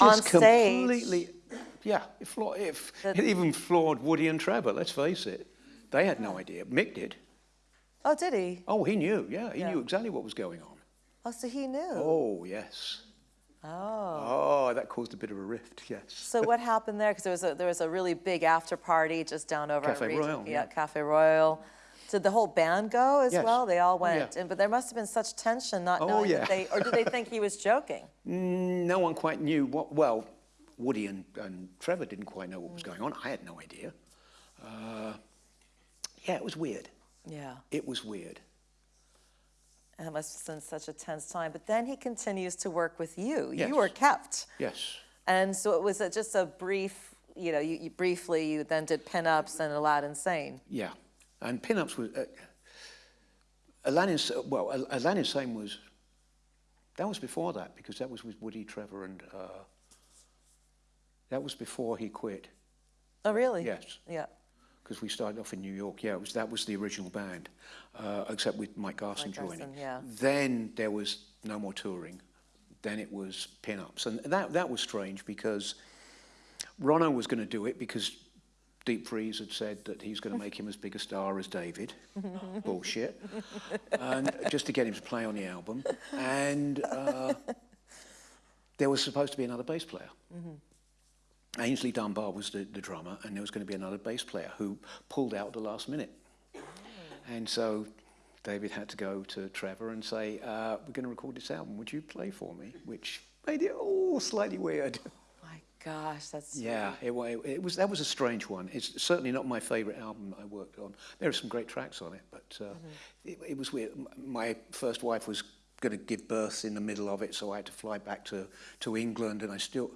on just stage. completely, yeah, it, That- it even floored Woody and Trevor, let's face it. They had no idea. Mick did. Oh, did he? Oh, he knew, yeah, he Yeah. knew exactly what was going on. Oh, so he knew. Oh, yes. Oh. Oh, that caused a bit of a rift, yes. So what happened there? Because there was a there was a really big after party just down over Cafe Royal, Yeah, yeah. Cafe Royal. Did the whole band go as Yes. well? They all Oh, yeah. went, and but there must have been such tension, not Oh, knowing yeah. that they, or did they think he was joking? *laughs* Mm, No one quite knew what, well, Woody and, and Trevor didn't quite know what was going on. I had no idea. Uh, yeah, it was weird. Yeah, It was weird. And it must have been such a tense time. But then he continues to work with you. Yes. You were kept, Yes. and so it was a, just a brief. You know, you, you briefly you then did pinups and Aladdin Sane. Yeah, and pinups was uh, Aladdin. Well, Al- Aladdin Sane was that was before that because that was with Woody, Trevor, and uh, that was before he quit. Oh, really? Yes, Yeah. Because we started off in New York. Yeah, it was that was the original band, uh, except with Mike Garson Mike joining. Garson, yeah. Then there was no more touring. Then it was pinups, and that that was strange because Ronno was going to do it because Deep Freeze had said that he's going to make him as big a star as David. *laughs* Bullshit. And just to get him to play on the album. And uh, there was supposed to be another bass player. Aynsley Dunbar was the, the drummer, and there was going to be another bass player who pulled out at the last minute. And so David had to go to Trevor and say, uh, We're going to record this album. Would you play for me? Which made it all slightly weird. Oh My gosh, that's Yeah, it, it, it was that was a strange one. It's certainly not my favourite album I worked on. There are some great tracks on it, but uh, it, it was weird. My first wife was going to give birth in the middle of it, so I had to fly back to, to England, and I still,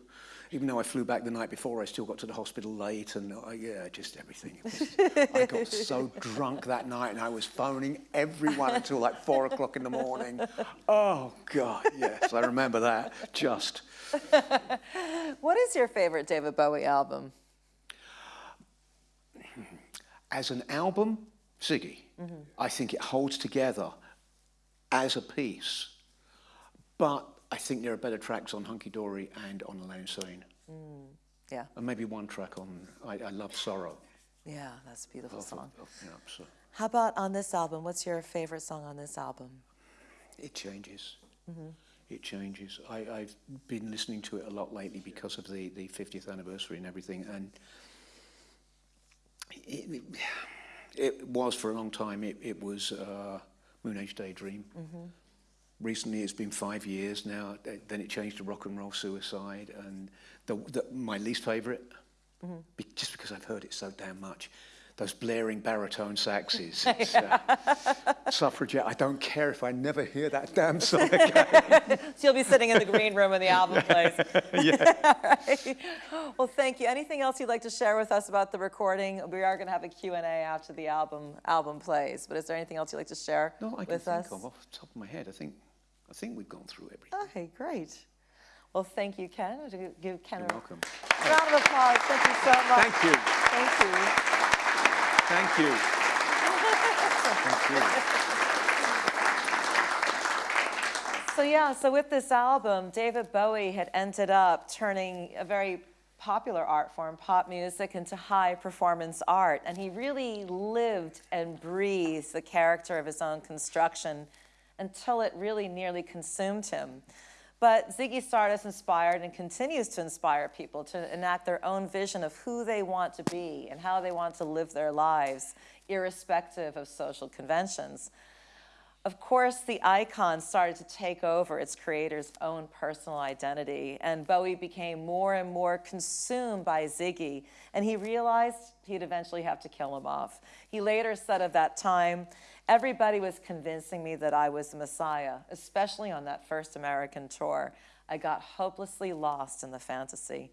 even though I flew back the night before, I still got to the hospital late, and uh, yeah, just everything. Was- I got so drunk that night, and I was phoning everyone until like four o'clock in the morning. Oh God, yes, I remember that. Just. What is your favorite David Bowie album? as an album, Ziggy, I think it holds together as a piece. But I think there are better tracks on Hunky Dory and on Aladdin Sane. Mm, yeah, And maybe one track on I, I Love Sorrow. yeah, that's a beautiful Of- song. of- yeah, so How about on this album? What's your favorite song on this album? it changes. Mm-hmm. It changes. I, I've been listening to it a lot lately because of the, the 50th anniversary and everything. And it, it- was for a long time. It, it was uh, Moon Age Daydream. Mm-hmm. Recently, it's been five years now. Then it changed to Rock and Roll Suicide, and the, the, my least favourite, be, just because I've heard it so damn much. Those blaring baritone saxes. *laughs* It's, uh, suffragette. I don't care if I never hear that damn song *laughs* again. So you'll be sitting in the green room when the album plays. *laughs* yeah. Well, thank you. Anything else you'd like to share with us about the recording? We are going to have a Q&A after the album album plays, but is there anything else you'd like to share no, I can with think us? of off the top of my head. I think, I think we've gone through everything. Okay, great. Well, thank you, Ken. To give Ken You're a welcome. round of applause. Thank you so much. Thank you. Thank you. Thank you. Thank you. So yeah, so with this album, David Bowie had ended up turning a very popular art form, pop music, into high performance art. And he really lived and breathed the character of his own construction until it really nearly consumed him. But Ziggy Stardust inspired and continues to inspire people to enact their own vision of who they want to be and how they want to live their lives, irrespective of social conventions. Of course, the icon started to take over its creator's own personal identity, and Bowie became more and more consumed by Ziggy, and he realized he'd eventually have to kill him off. He later said of that time, Everybody was convincing me that I was the Messiah, especially on that first American tour. I got hopelessly lost in the fantasy.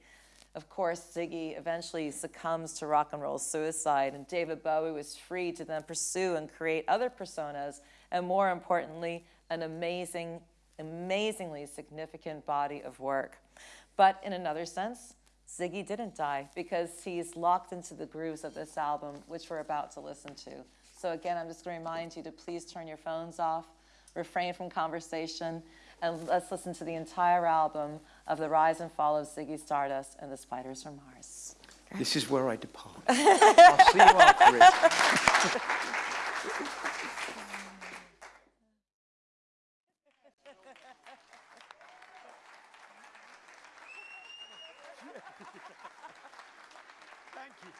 Of course, Ziggy eventually succumbs to rock and roll suicide, and David Bowie was free to then pursue and create other personas, and more importantly, an amazing, amazingly significant body of work. But in another sense, Ziggy didn't die because he's locked into the grooves of this album, which we're about to listen to. So again, I'm just going to remind you to please turn your phones off, refrain from conversation, and let's listen to the entire album of The Rise and Fall of Ziggy Stardust and the Spiders from Mars. This is where I depart. *laughs* I'll see you after it. *laughs* Thank you.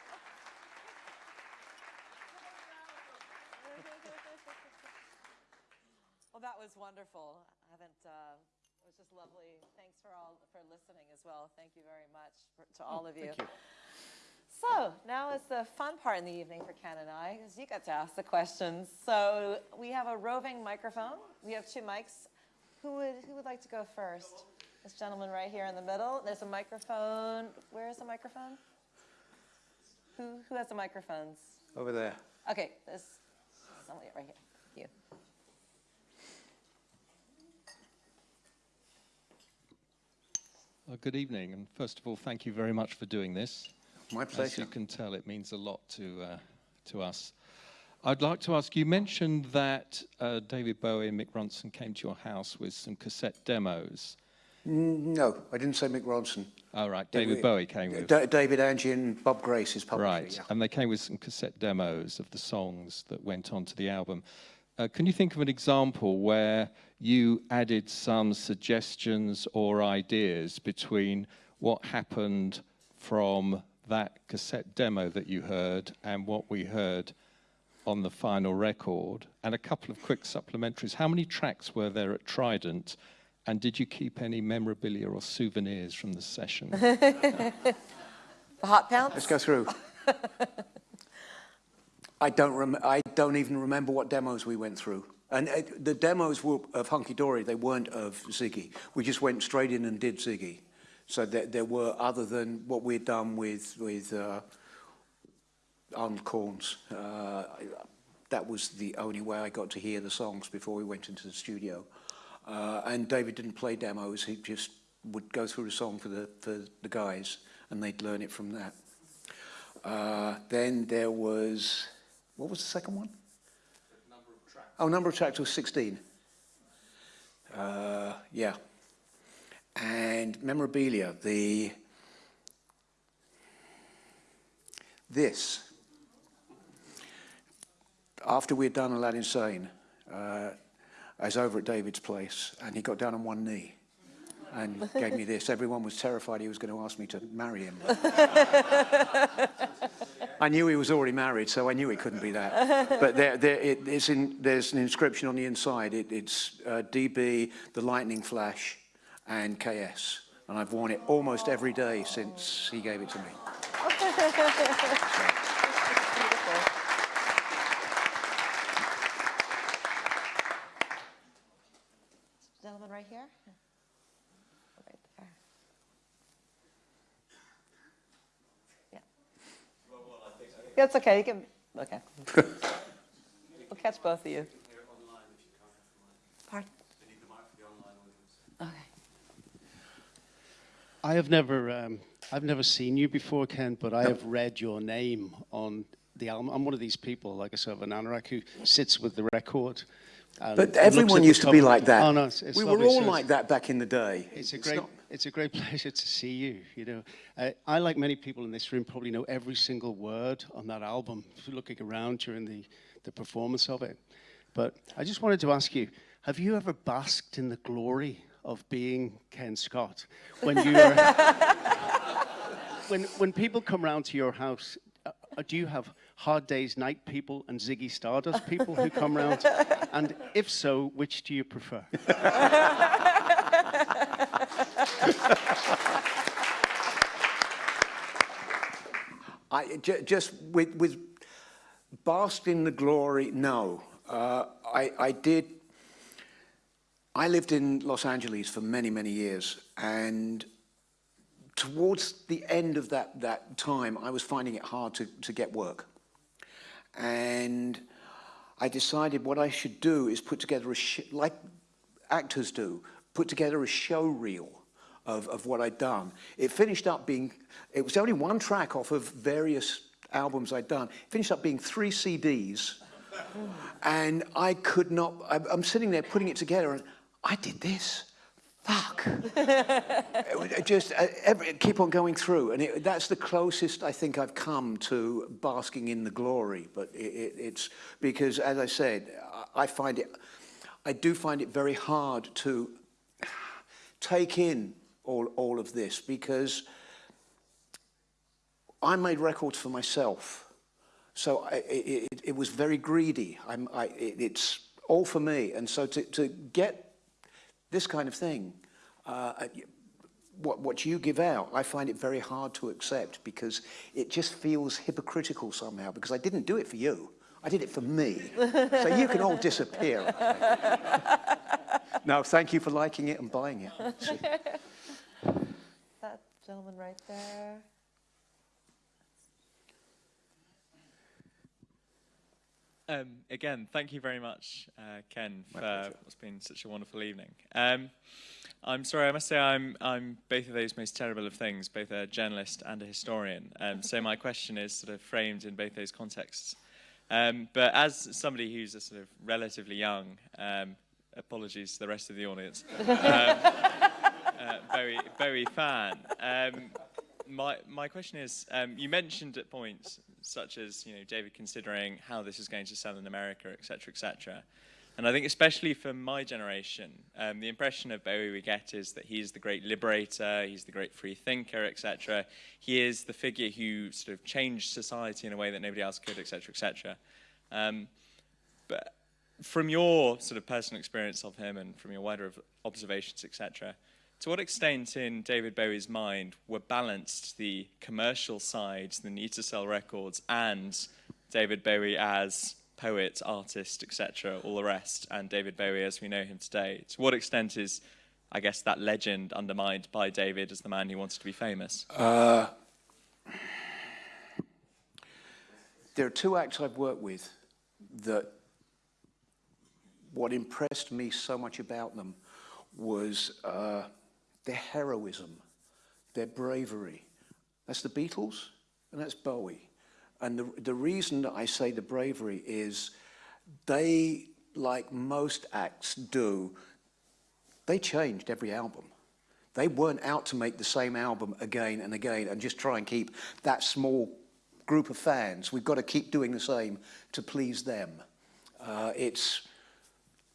Well, that was wonderful. I haven't, uh, it was just lovely. Thanks for all, for listening as well. Thank you very much for, to hmm, all of you. Thank you. So now is the fun part in the evening for Ken and I, because you got to ask the questions. So we have a roving microphone. We have two mics. Who would, who would like to go first? This gentleman right here in the middle. There's a microphone. Where is the microphone? Who, who has the microphones? Over there. Okay, there's somebody right here. You. Well, good evening, and first of all, thank you very much for doing this. My pleasure. As you can tell, it means a lot to uh, to us. I'd like to ask you mentioned that uh, David Bowie and Mick Ronson came to your house with some cassette demos. No, I didn't say Mick Ronson. All right, Yeah, David we- Bowie came with. Da- David Angie and Bob Grace, his publisher. Right, yeah. and they came with some cassette demos of the songs that went onto the album. Uh, can you think of an example where you added some suggestions or ideas between what happened from that cassette demo that you heard and what we heard on the final record? And a couple of quick supplementaries. How many tracks were there at Trident? And did you keep any memorabilia or souvenirs from the session? *laughs* The hot pounds? Let's go through. *laughs* I don't I don't even remember what demos we went through. And uh, the demos were of Hunky Dory, they weren't of Ziggy. We just went straight in and did Ziggy. So there, there were, other than what we'd done with, with uh, Arnold Corns, uh, that was the only way I got to hear the songs before we went into the studio. Uh, and David didn't play demos, he just would go through the song for the, for the guys, and they'd learn it from that. Uh, then there was, what was the second one? Number of. Oh, number of tracks was 16. Uh, yeah. And memorabilia, the, this, after we had done Aladdin Sane, uh, I was over at David's place, and he got down on one knee and gave me this. Everyone was terrified he was going to ask me to marry him. I knew he was already married, so I knew it couldn't be that. But there, there, it, in, there's an inscription on the inside. It, it's uh, DB, the Lightning Flash, and KS. And I've worn it almost every day since he gave it to me. Gentleman *laughs* right here? Right there. Yeah. Yeah, it's okay, you can, okay. *laughs* We'll catch both of you. Pardon? Okay. I have never, um, I've never seen you before, Ken, but I have read your name on the album. I'm one of these people, like I said, of an anorak who sits with the record. and But everyone used to be like that. Oh no, it's, it's we were all like that back in the day. It's a great, not- it's a great *laughs* pleasure to see you. You know, uh, I like many people in this room probably know every single word on that album. Looking around during the the performance of it, but I just wanted to ask you: Have you ever basked in the glory of being Ken Scott when you are *laughs* when when people come round to your house? Uh, uh, do you have hard days night people and Ziggy Stardust people who come round? *laughs* And if so, which do you prefer? *laughs* I, just with, with basked in the glory, no. Uh, I, I did, I lived in Los Angeles for many, many years, and towards the end of that, that time, I was finding it hard to, to get work. And I decided what I should do is put together a, like actors do, put together a show reel of, of what I'd done. It finished up being, it was only one track off of various albums I'd done. It finished up being three CDs. and I could not, I'm sitting there putting it together and I did this. Fuck. *laughs* Just uh, every, keep on going through, and it, that's the closest I think I've come to basking in the glory. But it, it, it's because, as I said, I find it, I do find it very hard to take in all all of this because I made records for myself, so I, it, it, it was very greedy. I'm, I, it, it's all for me, and so to, to get this kind of thing, uh, what, what you give out, I find it very hard to accept because it just feels hypocritical somehow because I didn't do it for you. I did it for me. so you can all disappear. *laughs* no, thank you for liking it and buying it. *laughs* See? That gentleman right there. Um, again, thank you very much, uh, Ken, for what's been such a wonderful evening. Um, I'm sorry, I must say I'm, I'm both of those most terrible of things, both a journalist and a historian. Um, so my *laughs* question is sort of framed in both those contexts. Um, but as somebody who's a sort of relatively young, um, apologies to the rest of the audience, *laughs* um, uh, very, Bowie fan, um, my, my question is, um, you mentioned at points such as, you know, David considering how this is going to sell in America, et cetera, et cetera. And I think especially for my generation, um, the impression of Bowie we get is that he's the great liberator, he's the great free thinker, et cetera. He is the figure who sort of changed society in a way that nobody else could, et cetera, et cetera. Um, but from your sort of personal experience of him and from your wider observations, etc., to what extent in David Bowie's mind were balanced the commercial sides, the need to sell records, and David Bowie as poet, artist, etc., all the rest, and David Bowie as we know him today? To what extent is, I guess, that legend undermined by David as the man who wanted to be famous? There are two acts I've worked with that what impressed me so much about them was uh, their heroism, their bravery. That's the Beatles and that's Bowie. And the, the reason that I say the bravery is they, like most acts do, they changed every album. They weren't out to make the same album again and again and just try and keep that small group of fans. We've got to keep doing the same to please them. Uh, it's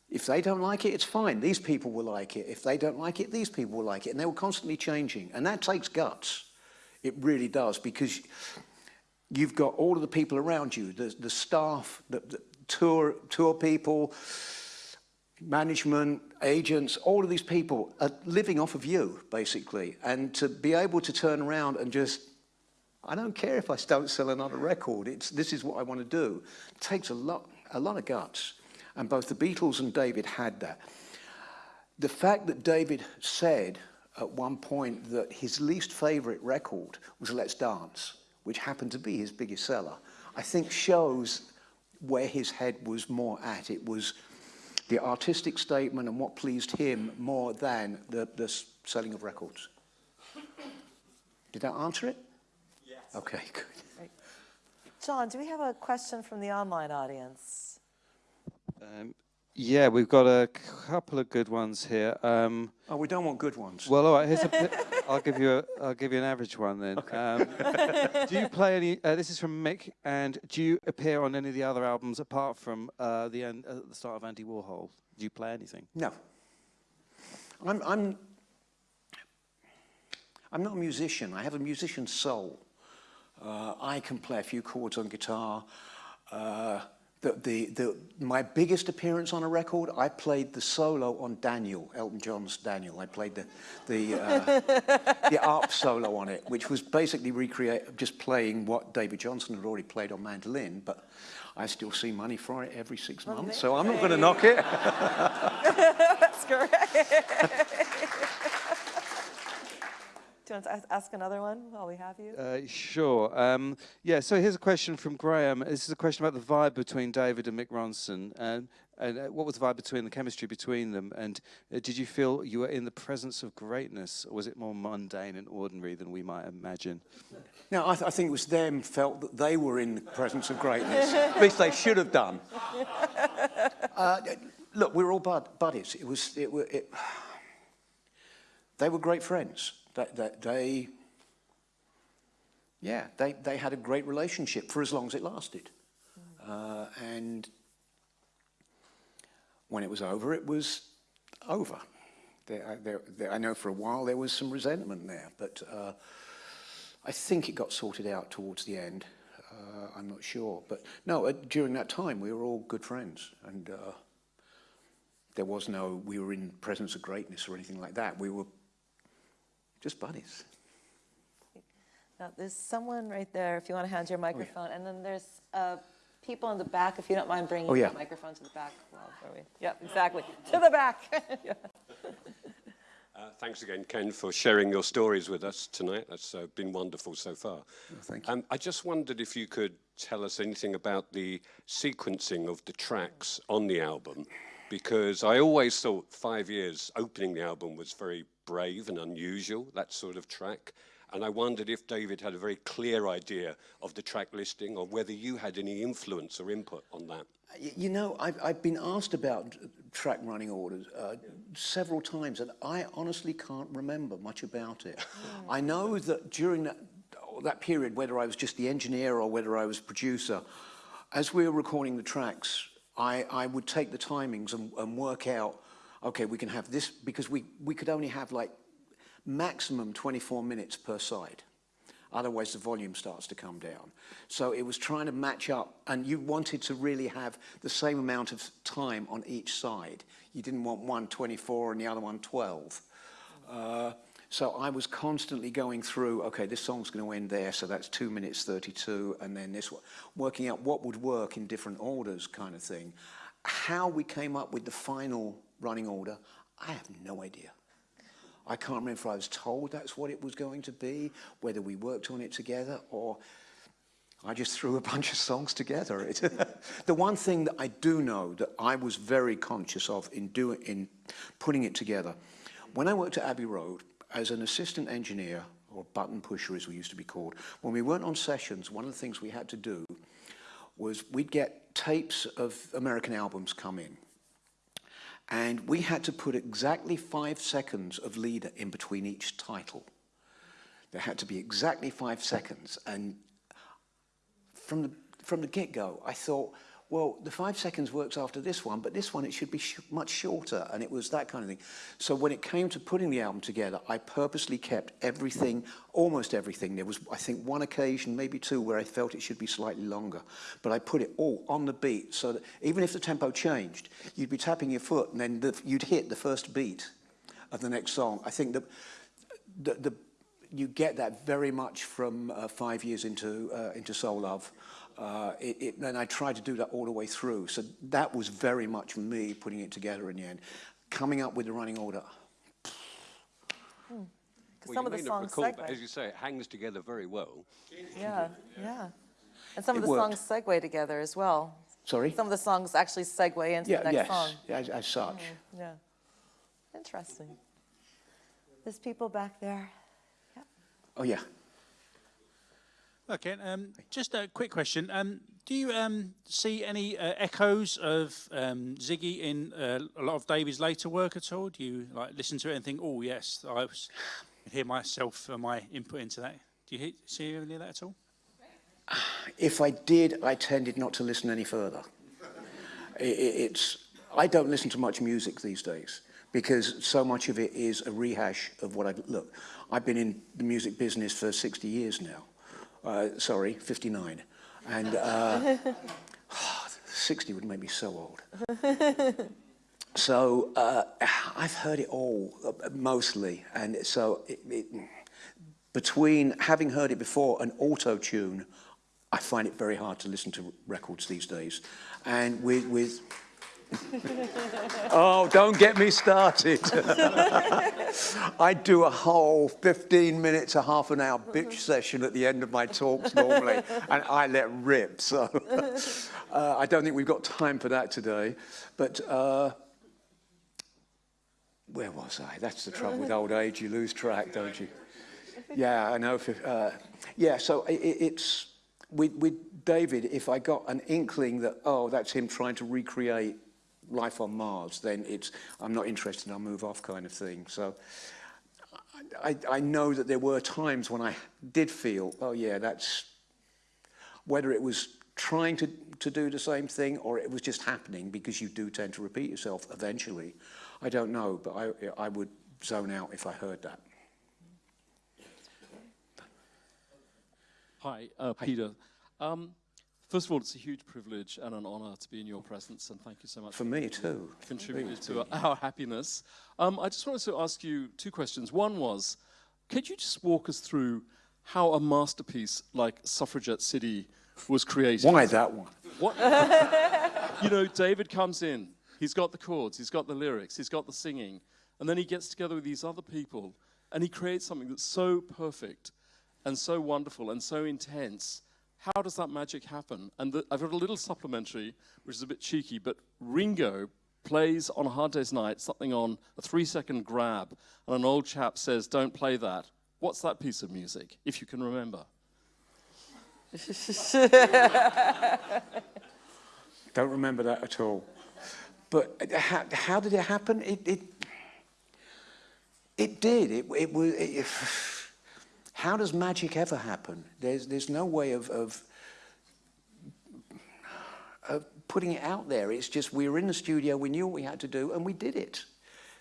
if they don't like it, it's fine. These people will like it. If they don't like it, these people will like it. And they were constantly changing. And that takes guts. It really does because you've got all of the people around you, the, the staff, the, the tour, tour people, management, agents, all of these people are living off of you, basically. And to be able to turn around and just, I don't care if I don't sell another record, it's, this is what I want to do, it takes a lot, a lot of guts. And both the Beatles and David had that. The fact that David said at one point that his least favorite record was Let's Dance, which happened to be his biggest seller, I think shows where his head was more at. It was the artistic statement and what pleased him more than the, the selling of records. Did that answer it? Yes. Okay, *laughs* good. John, do we have a question from the online audience? Um, yeah, we've got a couple of good ones here. Um, oh, we don't want good ones. Well, all right. Here's a. *laughs* I'll give you a. I'll give you an average one then. Okay. Um, do you play any? Uh, this is from Mick. And do you appear on any of the other albums apart from uh, the end, uh, the start of Andy Warhol? Do you play anything? No. I'm. I'm. I'm not a musician. I have a musician's soul. Uh, I can play a few chords on guitar. The, the, the, my biggest appearance on a record, I played the solo on Daniel, Elton John's Daniel. I played the, the, uh, *laughs* the ARP solo on it, which was basically recreate, just playing what Davey Johnstone had already played on mandolin, but I still see money for it every six months, so I'm not going to knock it. *laughs* That's great. *laughs* Do you want to ask another one while we have you? Uh, sure. Um, yeah, so here's a question from Graham. This is a question about the vibe between David and Mick Ronson. And, and uh, what was the vibe between the chemistry between them? And uh, did you feel you were in the presence of greatness? Or was it more mundane and ordinary than we might imagine? No, I, th I think it was them felt that they were in the presence of greatness. *laughs* At least they should have done. *laughs* Uh, look, we were all bud buddies. It was, it, it, they were great friends that, that they, yeah, they, they had a great relationship for as long as it lasted. Uh, and when it was over, it was over. There, there, there, I know for a while there was some resentment there, but uh, I think it got sorted out towards the end. Uh, I'm not sure. But no, during that time, we were all good friends. And uh, there was no, we were in presence of greatness or anything like that. We were just buddies. Now, there's someone right there, if you want to hand your microphone, oh, yeah. and then there's uh, people in the back, if you don't mind bringing oh, yeah. the microphone to the back. Well, we? Yep, exactly. to the back. *laughs* yeah. uh, thanks again, Ken, for sharing your stories with us tonight. That's uh, been wonderful so far. Oh, thank you. Um, I just wondered if you could tell us anything about the sequencing of the tracks on the album, because I always thought five years opening the album was very brave and unusual, that sort of track. And I wondered if David had a very clear idea of the track listing or whether you had any influence or input on that. You know, I've, I've been asked about track running orders uh, yeah. several times, and I honestly can't remember much about it. I know that during that, that period, whether I was just the engineer or whether I was producer, as we were recording the tracks, I, I would take the timings and, and work out okay, we can have this, because we, we could only have like maximum 24 minutes per side. Otherwise, the volume starts to come down. So it was trying to match up, and you wanted to really have the same amount of time on each side. You didn't want one 24 and the other one 12. Uh, so I was constantly going through, okay, this song's going to end there, so that's 2 minutes 32, and then this one, working out what would work in different orders kind of thing. How we came up with the final running order? I have no idea. I can't remember if I was told that's what it was going to be, whether we worked on it together, or I just threw a bunch of songs together. *laughs* the one thing that I do know that I was very conscious of in, doing, in putting it together, when I worked at Abbey Road as an assistant engineer, or button pusher as we used to be called, when we weren't on sessions, one of the things we had to do was we'd get tapes of American albums come in. And we had to put exactly five seconds of leader in between each title. There had to be exactly five seconds. And from the, from the get-go, I thought, well, the five seconds works after this one, but this one, it should be sh much shorter. And it was that kind of thing. So when it came to putting the album together, I purposely kept everything, almost everything. There was, I think, one occasion, maybe two, where I felt it should be slightly longer. But I put it all on the beat so that even if the tempo changed, you'd be tapping your foot and then the, you'd hit the first beat of the next song. I think that the, the you get that very much from uh, five years into uh, into Soul Love. Uh, it, it, and I tried to do that all the way through. So that was very much me putting it together in the end. Coming up with the running order. Because Well, some of the songs recall, segue. as you say, it hangs together very well. Yeah, yeah. And some of the worked. songs segue together as well. Sorry? Some of the songs actually segue into yeah, the next yes, song. as, as such. Yeah. Interesting. There's people back there. Oh, yeah. Okay, um, just a quick question. Um, do you um, see any uh, echoes of um, Ziggy in uh, a lot of David's later work at all? Do you like listen to it and think, "Oh, yes, I was, hear myself and my input into that"? Do you he- see any of that at all? *sighs* If I did, I tended not to listen any further. I- I it's, I don't listen to much music these days because so much of it is a rehash of what I've look. I've been in the music business for 60 years now. uh, sorry, 59. And uh, *sighs* 60 would make me so old. *laughs* so uh, I've heard it all, uh, mostly. And so it, it, between having heard it before and auto-tune, I find it very hard to listen to records these days. And with, with *laughs* oh, don't get me started. *laughs* I do a whole 15 minutes, a half an hour bitch session at the end of my talks normally, and I let rip. So *laughs* uh, I don't think we've got time for that today. But uh, where was I? That's the trouble with old age. You lose track, don't you? Yeah, I know. if- Uh, yeah, so i i- it's with, with David. If I got an inkling that oh, that's him trying to recreate life on Mars, then it's I'm not interested. I'll move off, kind of thing. So I, I know that there were times when I did feel oh yeah, that's whether it was trying to, to do the same thing or it was just happening because you do tend to repeat yourself eventually. I don't know, but I, I would zone out if I heard that. Hi, uh, Peter. Um, first of all, it's a huge privilege and an honor to be in your presence, and thank you so much For me too. contributed to our happiness. Um, I just wanted to ask you two questions. One was, could you just walk us through how a masterpiece like Suffragette City was created? Why that one? What? *laughs* you know, David comes in, he's got the chords, he's got the lyrics, he's got the singing, and then he gets together with these other people and he creates something that's so perfect and so wonderful and so intense. How does that magic happen? And the, I've got a little supplementary, which is a bit cheeky, but Ringo plays on a hard day's night something on a three second grab, and an old chap says, Don't play that. What's that piece of music, if you can remember? *laughs* Don't remember that at all. But uh, how, how did it happen? It, it, it did. It, it was. It, how does magic ever happen? There's, there's no way of, of, of putting it out there. It's just we were in the studio, we knew what we had to do, and we did it.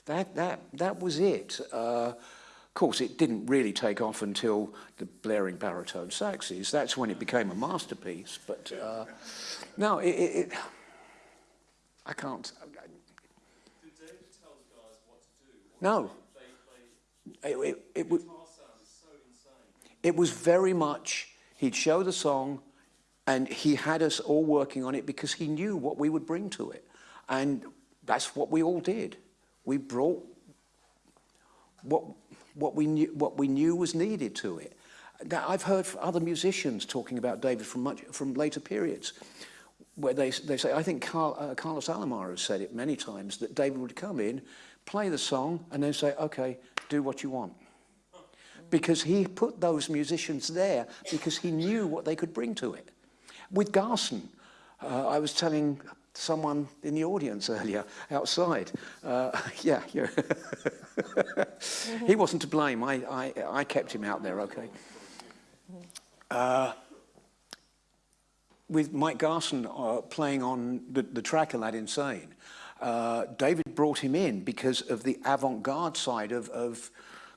That, that, that was it. Uh, of course, it didn't really take off until the blaring baritone saxes. That's when it became a masterpiece. But uh, no, it, it, it, I can't. No. It, it, it, wa- it was very much, he'd show the song and he had us all working on it because he knew what we would bring to it. And that's what we all did. We brought what, what, we, knew, what we knew was needed to it. Now, I've heard other musicians talking about David from, much, from later periods where they, they say, I think Carl, uh, Carlos Alomar has said it many times, that David would come in, play the song, and then say, okay, do what you want. Because he put those musicians there because he knew what they could bring to it. With Garson, uh, I was telling someone in the audience earlier outside, uh, *laughs* yeah, yeah. *laughs* he wasn't to blame, I, I, I kept him out there, okay. Uh, with Mike Garson uh, playing on the, the track Aladdin Sane, uh, David brought him in because of the avant-garde side of, of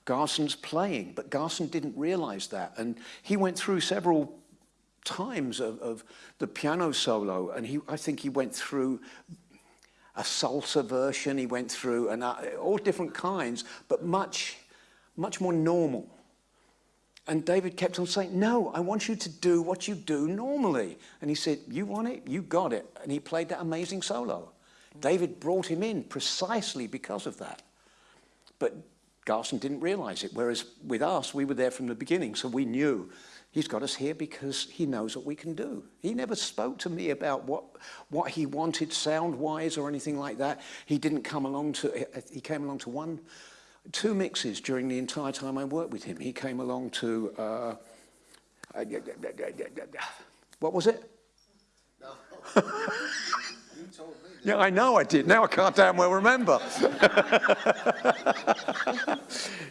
Garson's playing, but Garson didn't realize that. And he went through several times of, of the piano solo, and he, I think he went through a salsa version, he went through an, uh, all different kinds, but much, much more normal. And David kept on saying, no, I want you to do what you do normally. And he said, you want it? You got it. And he played that amazing solo. David brought him in precisely because of that. But Garson didn't realize it, whereas with us, we were there from the beginning, so we knew he's got us here because he knows what we can do. He never spoke to me about what, what he wanted sound-wise or anything like that. He didn't come along to, he came along to one, two mixes during the entire time I worked with him. He came along to, uh, *laughs* what was it? No. *laughs* Yeah, I know I did. Now I can't damn well remember. *laughs*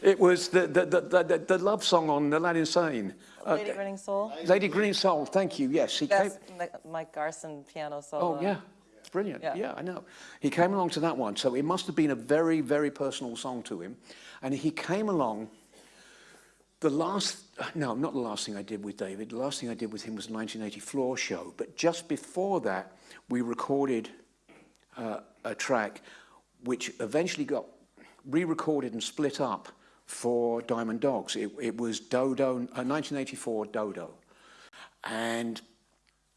it was the, the, the, the, the love song on Aladdin Sane. Uh, Lady Grinning Soul? Lady Grinning Soul, thank you, yes. He That's Mike Garson piano solo. oh, yeah, it's brilliant. Yeah. Yeah. I know. He came along to that one, so it must have been a very, very personal song to him. And he came along, the last, no, not the last thing I did with David. The last thing I did with him was the 1980 Floor Show. But just before that, we recorded uh, a track which eventually got re-recorded and split up for Diamond Dogs. It, it was Dodo, uh, 1984 Dodo. And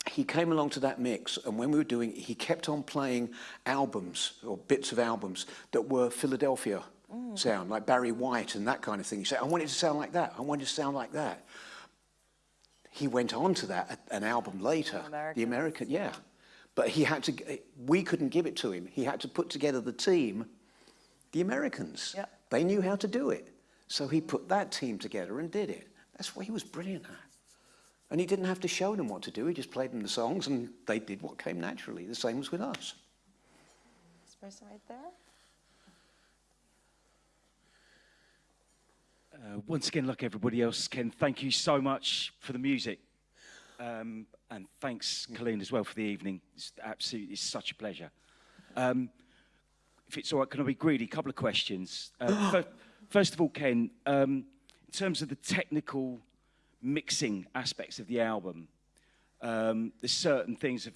he came along to that mix, and when we were doing it, he kept on playing albums or bits of albums that were Philadelphia sound, like Barry White and that kind of thing. He said, I want it to sound like that. I want it to sound like that. He went on to that, an album later. The American, yeah. But he had to, we couldn't give it to him. He had to put together the team, the Americans. Yeah. They knew how to do it. So he put that team together and did it. That's what he was brilliant at. And he didn't have to show them what to do. He just played them the songs and they did what came naturally. The same was with us. This person right there? Uh, once again, like everybody else, Ken, thank you so much for the music. Um, and thanks, Colleen, as well for the evening. It's absolutely it's such a pleasure. Um, if it's all right, can I be greedy? A couple of questions. Uh, *gasps* fir- first of all, Ken, um, in terms of the technical mixing aspects of the album, um, there's certain things of,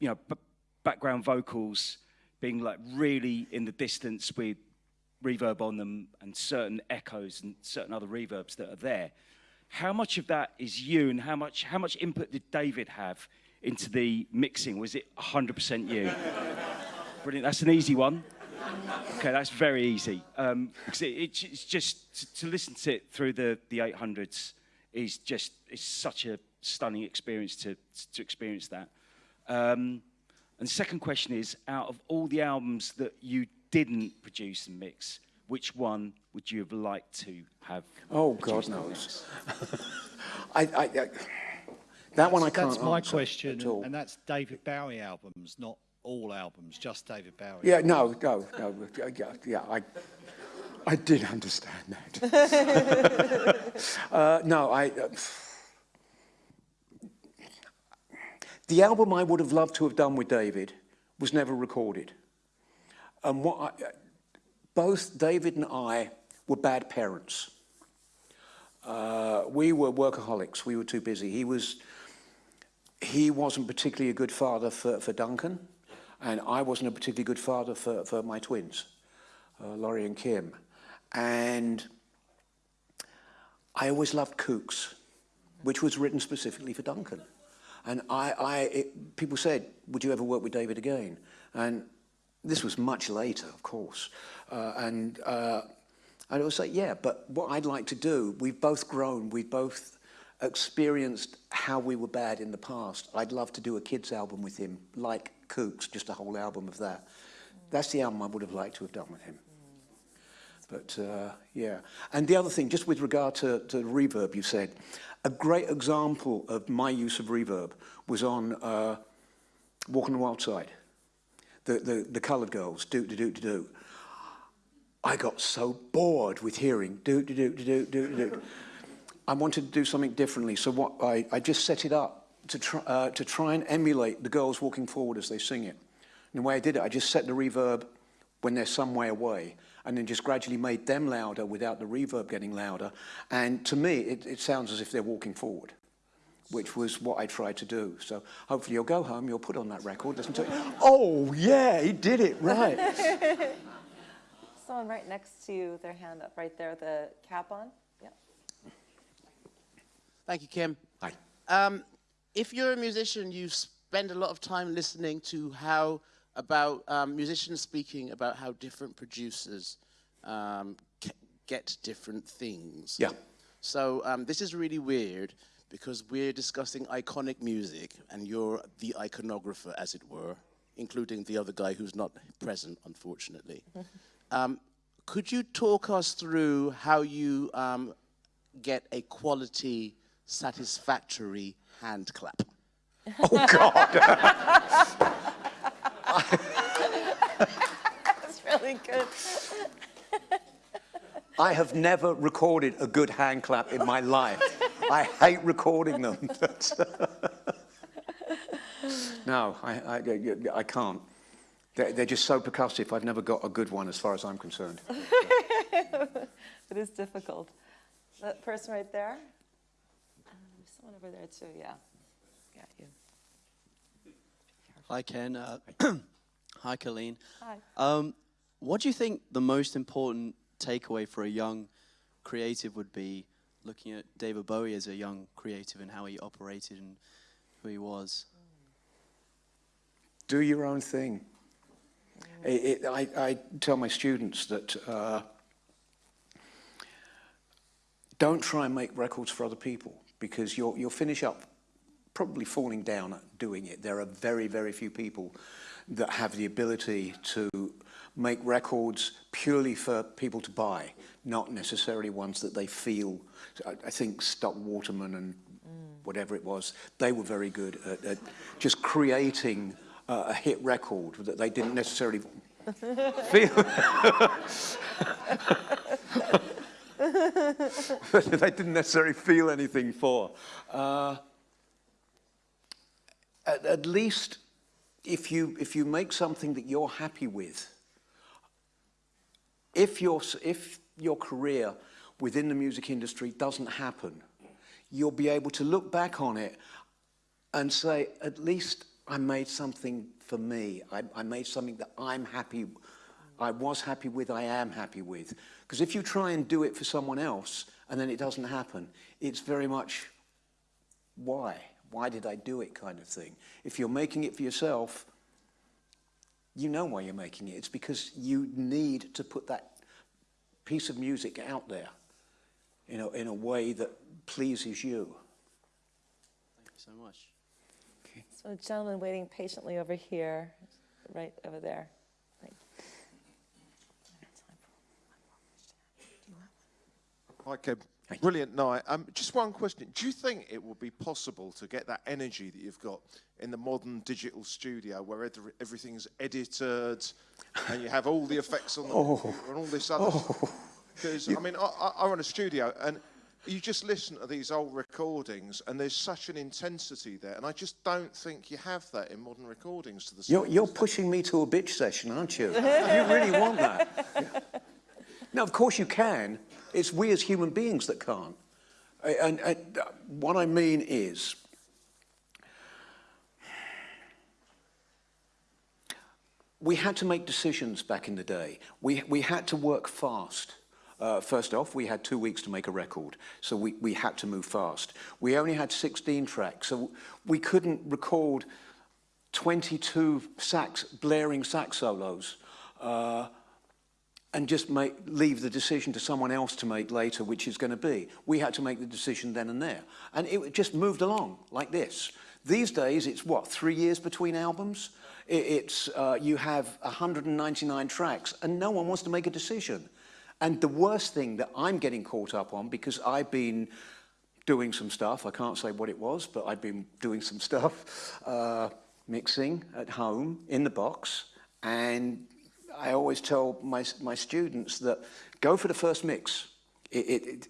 you know, b- background vocals being like really in the distance with reverb on them and certain echoes and certain other reverbs that are there. How much of that is you and how much, how much input did David have into the mixing? Was it 100% you? Brilliant, that's an easy one. Okay, that's very easy. Um, it, it, it's just to, to listen to it through the, the 800s is just it's such a stunning experience to, to experience that. Um, and second question is, out of all the albums that you didn't produce and mix, which one would you have liked to have? Oh, God produced and knows. I, I, I, that one I can't That's my answer question, at all. and that's David Bowie albums, not all albums, just David Bowie. Yeah, no, no, no. Yeah, yeah I, I did understand that. *laughs* uh, no, I. Uh, the album I would have loved to have done with David was never recorded. And what I, both David and I were bad parents. Uh, we were workaholics. We were too busy. He was. He wasn't particularly a good father for, for Duncan, and I wasn't a particularly good father for, for my twins, uh, Laurie and Kim. And I always loved Kooks, which was written specifically for Duncan. And I, I it, people said, would you ever work with David again? And this was much later, of course. Uh, and, uh, and always was like, yeah, but what I'd like to do, we've both grown, we've both experienced how we were bad in the past. I'd love to do a kids album with him, like Kooks, just a whole album of that. That's the album I would have liked to have done with him. But uh, yeah. And the other thing, just with regard to, to reverb, you said, a great example of my use of reverb was on uh, Walk on the Wild Side the, the, the coloured girls, do do do do do. I got so bored with hearing do do do do do do do. I wanted to do something differently, so what I, I just set it up to try, uh, to try and emulate the girls walking forward as they sing it. And the way I did it, I just set the reverb when they're some way away and then just gradually made them louder without the reverb getting louder. And to me, it, it sounds as if they're walking forward. Which was what I tried to do. So hopefully you'll go home, you'll put on that record, listen to it. *laughs* Oh, yeah, he did it, right. *laughs* Someone right next to you, their hand up right there, the cap on. Yeah. Thank you, Kim. Hi. Um, if you're a musician, you spend a lot of time listening to how about um, musicians speaking about how different producers um, get different things. Yeah. So um, this is really weird because we're discussing iconic music and you're the iconographer, as it were, including the other guy who's not present, unfortunately. *laughs* um, could you talk us through how you um, get a quality, satisfactory hand clap? *laughs* Oh, God. *laughs* That's really good. I have never recorded a good hand clap in my life. *laughs* I hate recording them. *laughs* no, I, I, I can't. They're, they're, just so percussive. I've never got a good one as far as I'm concerned. *laughs* it is difficult. That person right there? Um, someone over there too, yeah. Got you. Hi, Ken. Uh, *clears throat* hi, Colleen. Hi. Um, what do you think the most important takeaway for a young creative would be looking at David Bowie as a young creative and how he operated and who he was? Do your own thing. It, it, I, I, tell my students that uh, don't try and make records for other people because you'll, you'll finish up probably falling down doing it. There are very, very few people that have the ability to make records purely for people to buy, not necessarily ones that they feel. I, I think Stock Waterman and mm. whatever it was, they were very good at, at just creating uh, a hit record that they didn't necessarily *laughs* feel. *laughs* they didn't necessarily feel anything for. Uh, at, at least if you, if you make something that you're happy with, if your, if your career within the music industry doesn't happen, you'll be able to look back on it and say, at least I made something for me. I, I made something that I'm happy, I was happy with, I am happy with. Because if you try and do it for someone else and then it doesn't happen, it's very much, why? why did I do it kind of thing. If you're making it for yourself, you know why you're making it. It's because you need to put that piece of music out there you know, in a way that pleases you. Thank you so much. Okay. So a gentleman waiting patiently over here, right over there. Right. Hi, Ken. Brilliant night. Um, just one question. Do you think it would be possible to get that energy that you've got in the modern digital studio where everything's edited and you have all the effects on the oh. and all this other Because, oh. I mean, I, I run a studio and you just listen to these old recordings and there's such an intensity there and I just don't think you have that in modern recordings to the You're, you're pushing me to a bitch session, aren't you? you really want that. Yeah. *laughs* Now, of course you can. It's we as human beings that can't. And, and what I mean is, we had to make decisions back in the day. We, we had to work fast. Uh, first off, we had two weeks to make a record, so we, we had to move fast. We only had 16 tracks, so we couldn't record 22 sax, blaring sax solos. Uh, and just make, leave the decision to someone else to make later, which is going to be. We had to make the decision then and there. And it just moved along like this. These days, it's what, three years between albums? It's, uh, you have 199 tracks and no one wants to make a decision. And the worst thing that I'm getting caught up on, because I've been doing some stuff, I can't say what it was, but I've been doing some stuff, uh, mixing at home in the box, and I always tell my, my students that go for the first mix. It, it, it,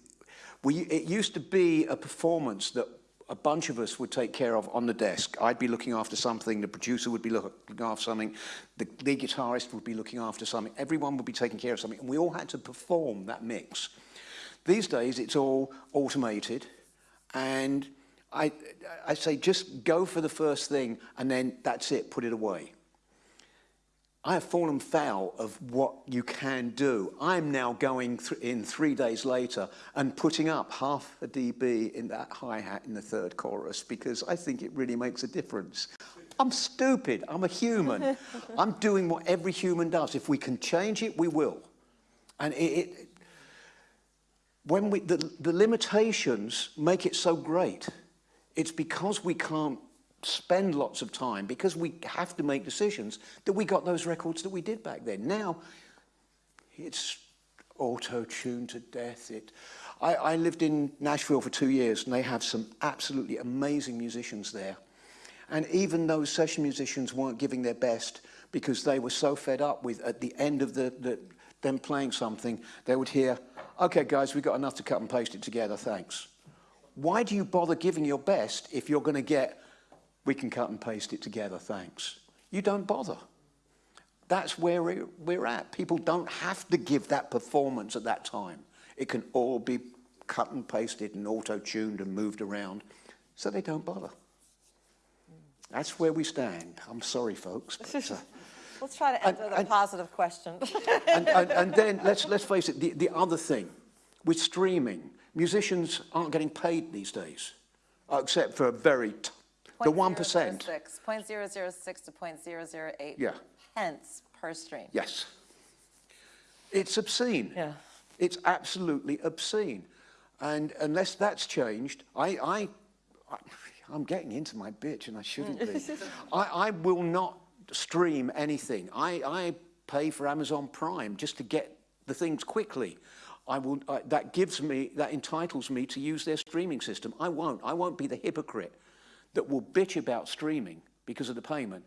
we, it used to be a performance that a bunch of us would take care of on the desk. I'd be looking after something, the producer would be looking after something, the lead guitarist would be looking after something, everyone would be taking care of something, and we all had to perform that mix. These days, it's all automated, and I, I say just go for the first thing, and then that's it, put it away. I have fallen foul of what you can do. I'm now going th in three days later and putting up half a dB in that hi-hat in the third chorus because I think it really makes a difference. I'm stupid. I'm a human. *laughs* I'm doing what every human does. If we can change it, we will. And it, it when we, the, the limitations make it so great. It's because we can't spend lots of time because we have to make decisions that we got those records that we did back then. Now, it's auto-tuned to death. It, I, I lived in Nashville for two years and they have some absolutely amazing musicians there. And even those session musicians weren't giving their best because they were so fed up with, at the end of the, the them playing something, they would hear, okay guys, we've got enough to cut and paste it together, thanks. Why do you bother giving your best if you're going to get we can cut and paste it together, thanks. You don't bother. That's where we're at. People don't have to give that performance at that time. It can all be cut and pasted and auto-tuned and moved around, so they don't bother. That's where we stand. I'm sorry, folks. But, uh, *laughs* Let's try to end with a and- positive question. *laughs* and, and, and then let's, let's face it, the, the other thing, with streaming, musicians aren't getting paid these days, uh, except for a very the 1%. 0.006 0.006 to 0.008 Yeah. pence per stream. Yes. It's obscene. Yeah. It's absolutely obscene. And unless that's changed, I, I, I I'm getting into my bitch and I shouldn't be. *laughs* I, I will not stream anything. I, I pay for Amazon Prime just to get the things quickly. I will, I, that gives me, that entitles me to use their streaming system. I won't. I won't be the hypocrite that will bitch about streaming because of the payment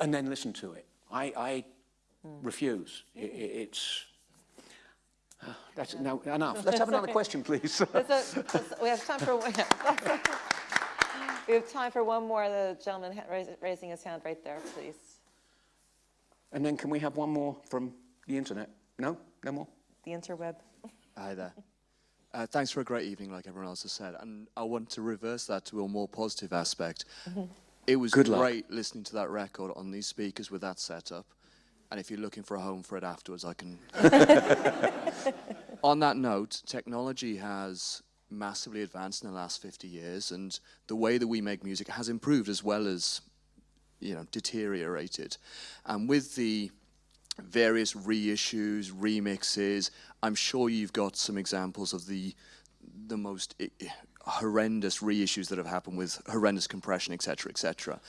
and then listen to it. I, I hmm. refuse. I- I- it's, *sighs* that's, no, enough. Let's have another *laughs* question, please. A- we have time for, one. *laughs* we have time for one more. The gentleman ha- raising his hand right there, please. and then can we have one more from the internet? No? No more? The interweb. Hi there. *laughs* Uh, thanks for a great evening, like everyone else has said. And I want to reverse that to a more positive aspect. Mhm. It was Good luck. great listening to that record on these speakers with that setup. And if you're looking for a home for it afterwards, I can. *laughs* on that note, technology has massively advanced in the last 50 years, and the way that we make music has improved as well as, you know, deteriorated. And with the various reissues, remixes. I'm sure you've got some examples of the the most i- i- horrendous reissues that have happened with horrendous compression, etc., etc.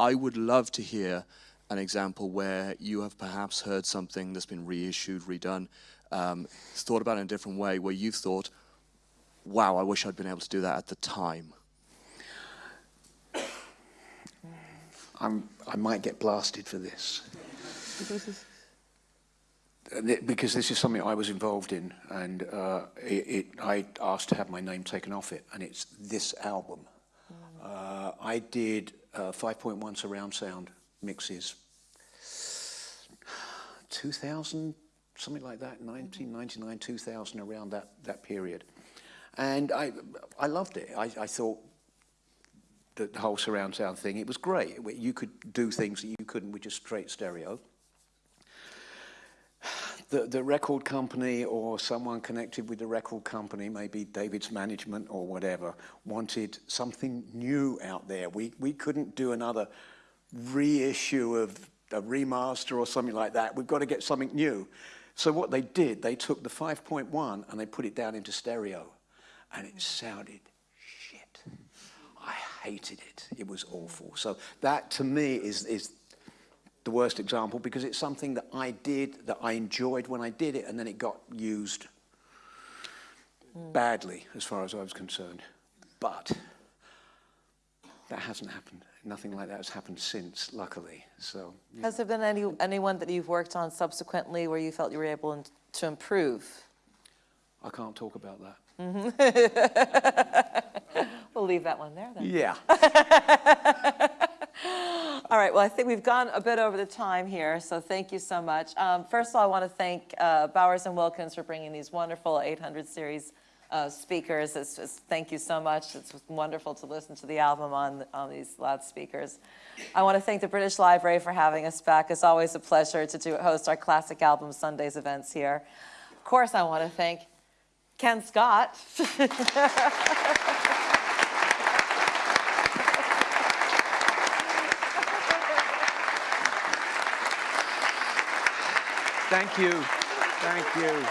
I would love to hear an example where you have perhaps heard something that's been reissued, redone, um, thought about in a different way, where you've thought, "Wow, I wish I'd been able to do that at the time." I'm, I might get blasted for this. *laughs* Because this is something I was involved in, and uh, it, it, I asked to have my name taken off it, and it's this album. Uh, I did uh, 5.1 surround sound mixes, 2000, something like that, 1999, 2000, around that, that period. And I, I loved it. I, I thought the, the whole surround sound thing, it was great. You could do things that you couldn't with just straight stereo the, the record company or someone connected with the record company, maybe David's management or whatever, wanted something new out there. We, we couldn't do another reissue of a remaster or something like that. We've got to get something new. So what they did, they took the 5.1 and they put it down into stereo. And it sounded shit. I hated it. It was awful. So that to me is, is the worst example because it's something that I did, that I enjoyed when I did it, and then it got used badly as far as I was concerned. But that hasn't happened. Nothing like that has happened since, luckily. So Has there been any, anyone that you've worked on subsequently where you felt you were able in- to improve? I can't talk about that. *laughs* We'll leave that one there then. Yeah. *laughs* All right, well, I think we've gone a bit over the time here, so thank you so much. Um, first of all, I want to thank uh, Bowers and Wilkins for bringing these wonderful 800 series uh, speakers. It's just, thank you so much. It's wonderful to listen to the album on, on these loudspeakers. I want to thank the British Library for having us back. It's always a pleasure to do, host our Classic Album Sundays events here. Of course, I want to thank Ken Scott. *laughs* Thank you. Thank you.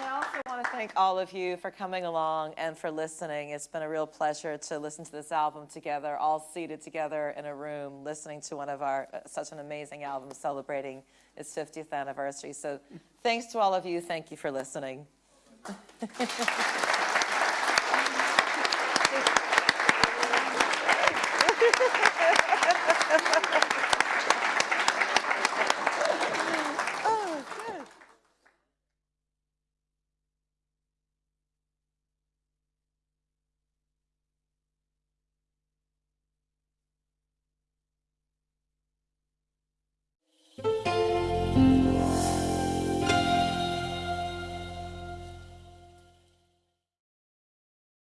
I also want to thank all of you for coming along and for listening. It's been a real pleasure to listen to this album together, all seated together in a room, listening to one of our, uh, such an amazing album celebrating its 50th anniversary. So thanks to all of you. Thank you for listening. *laughs*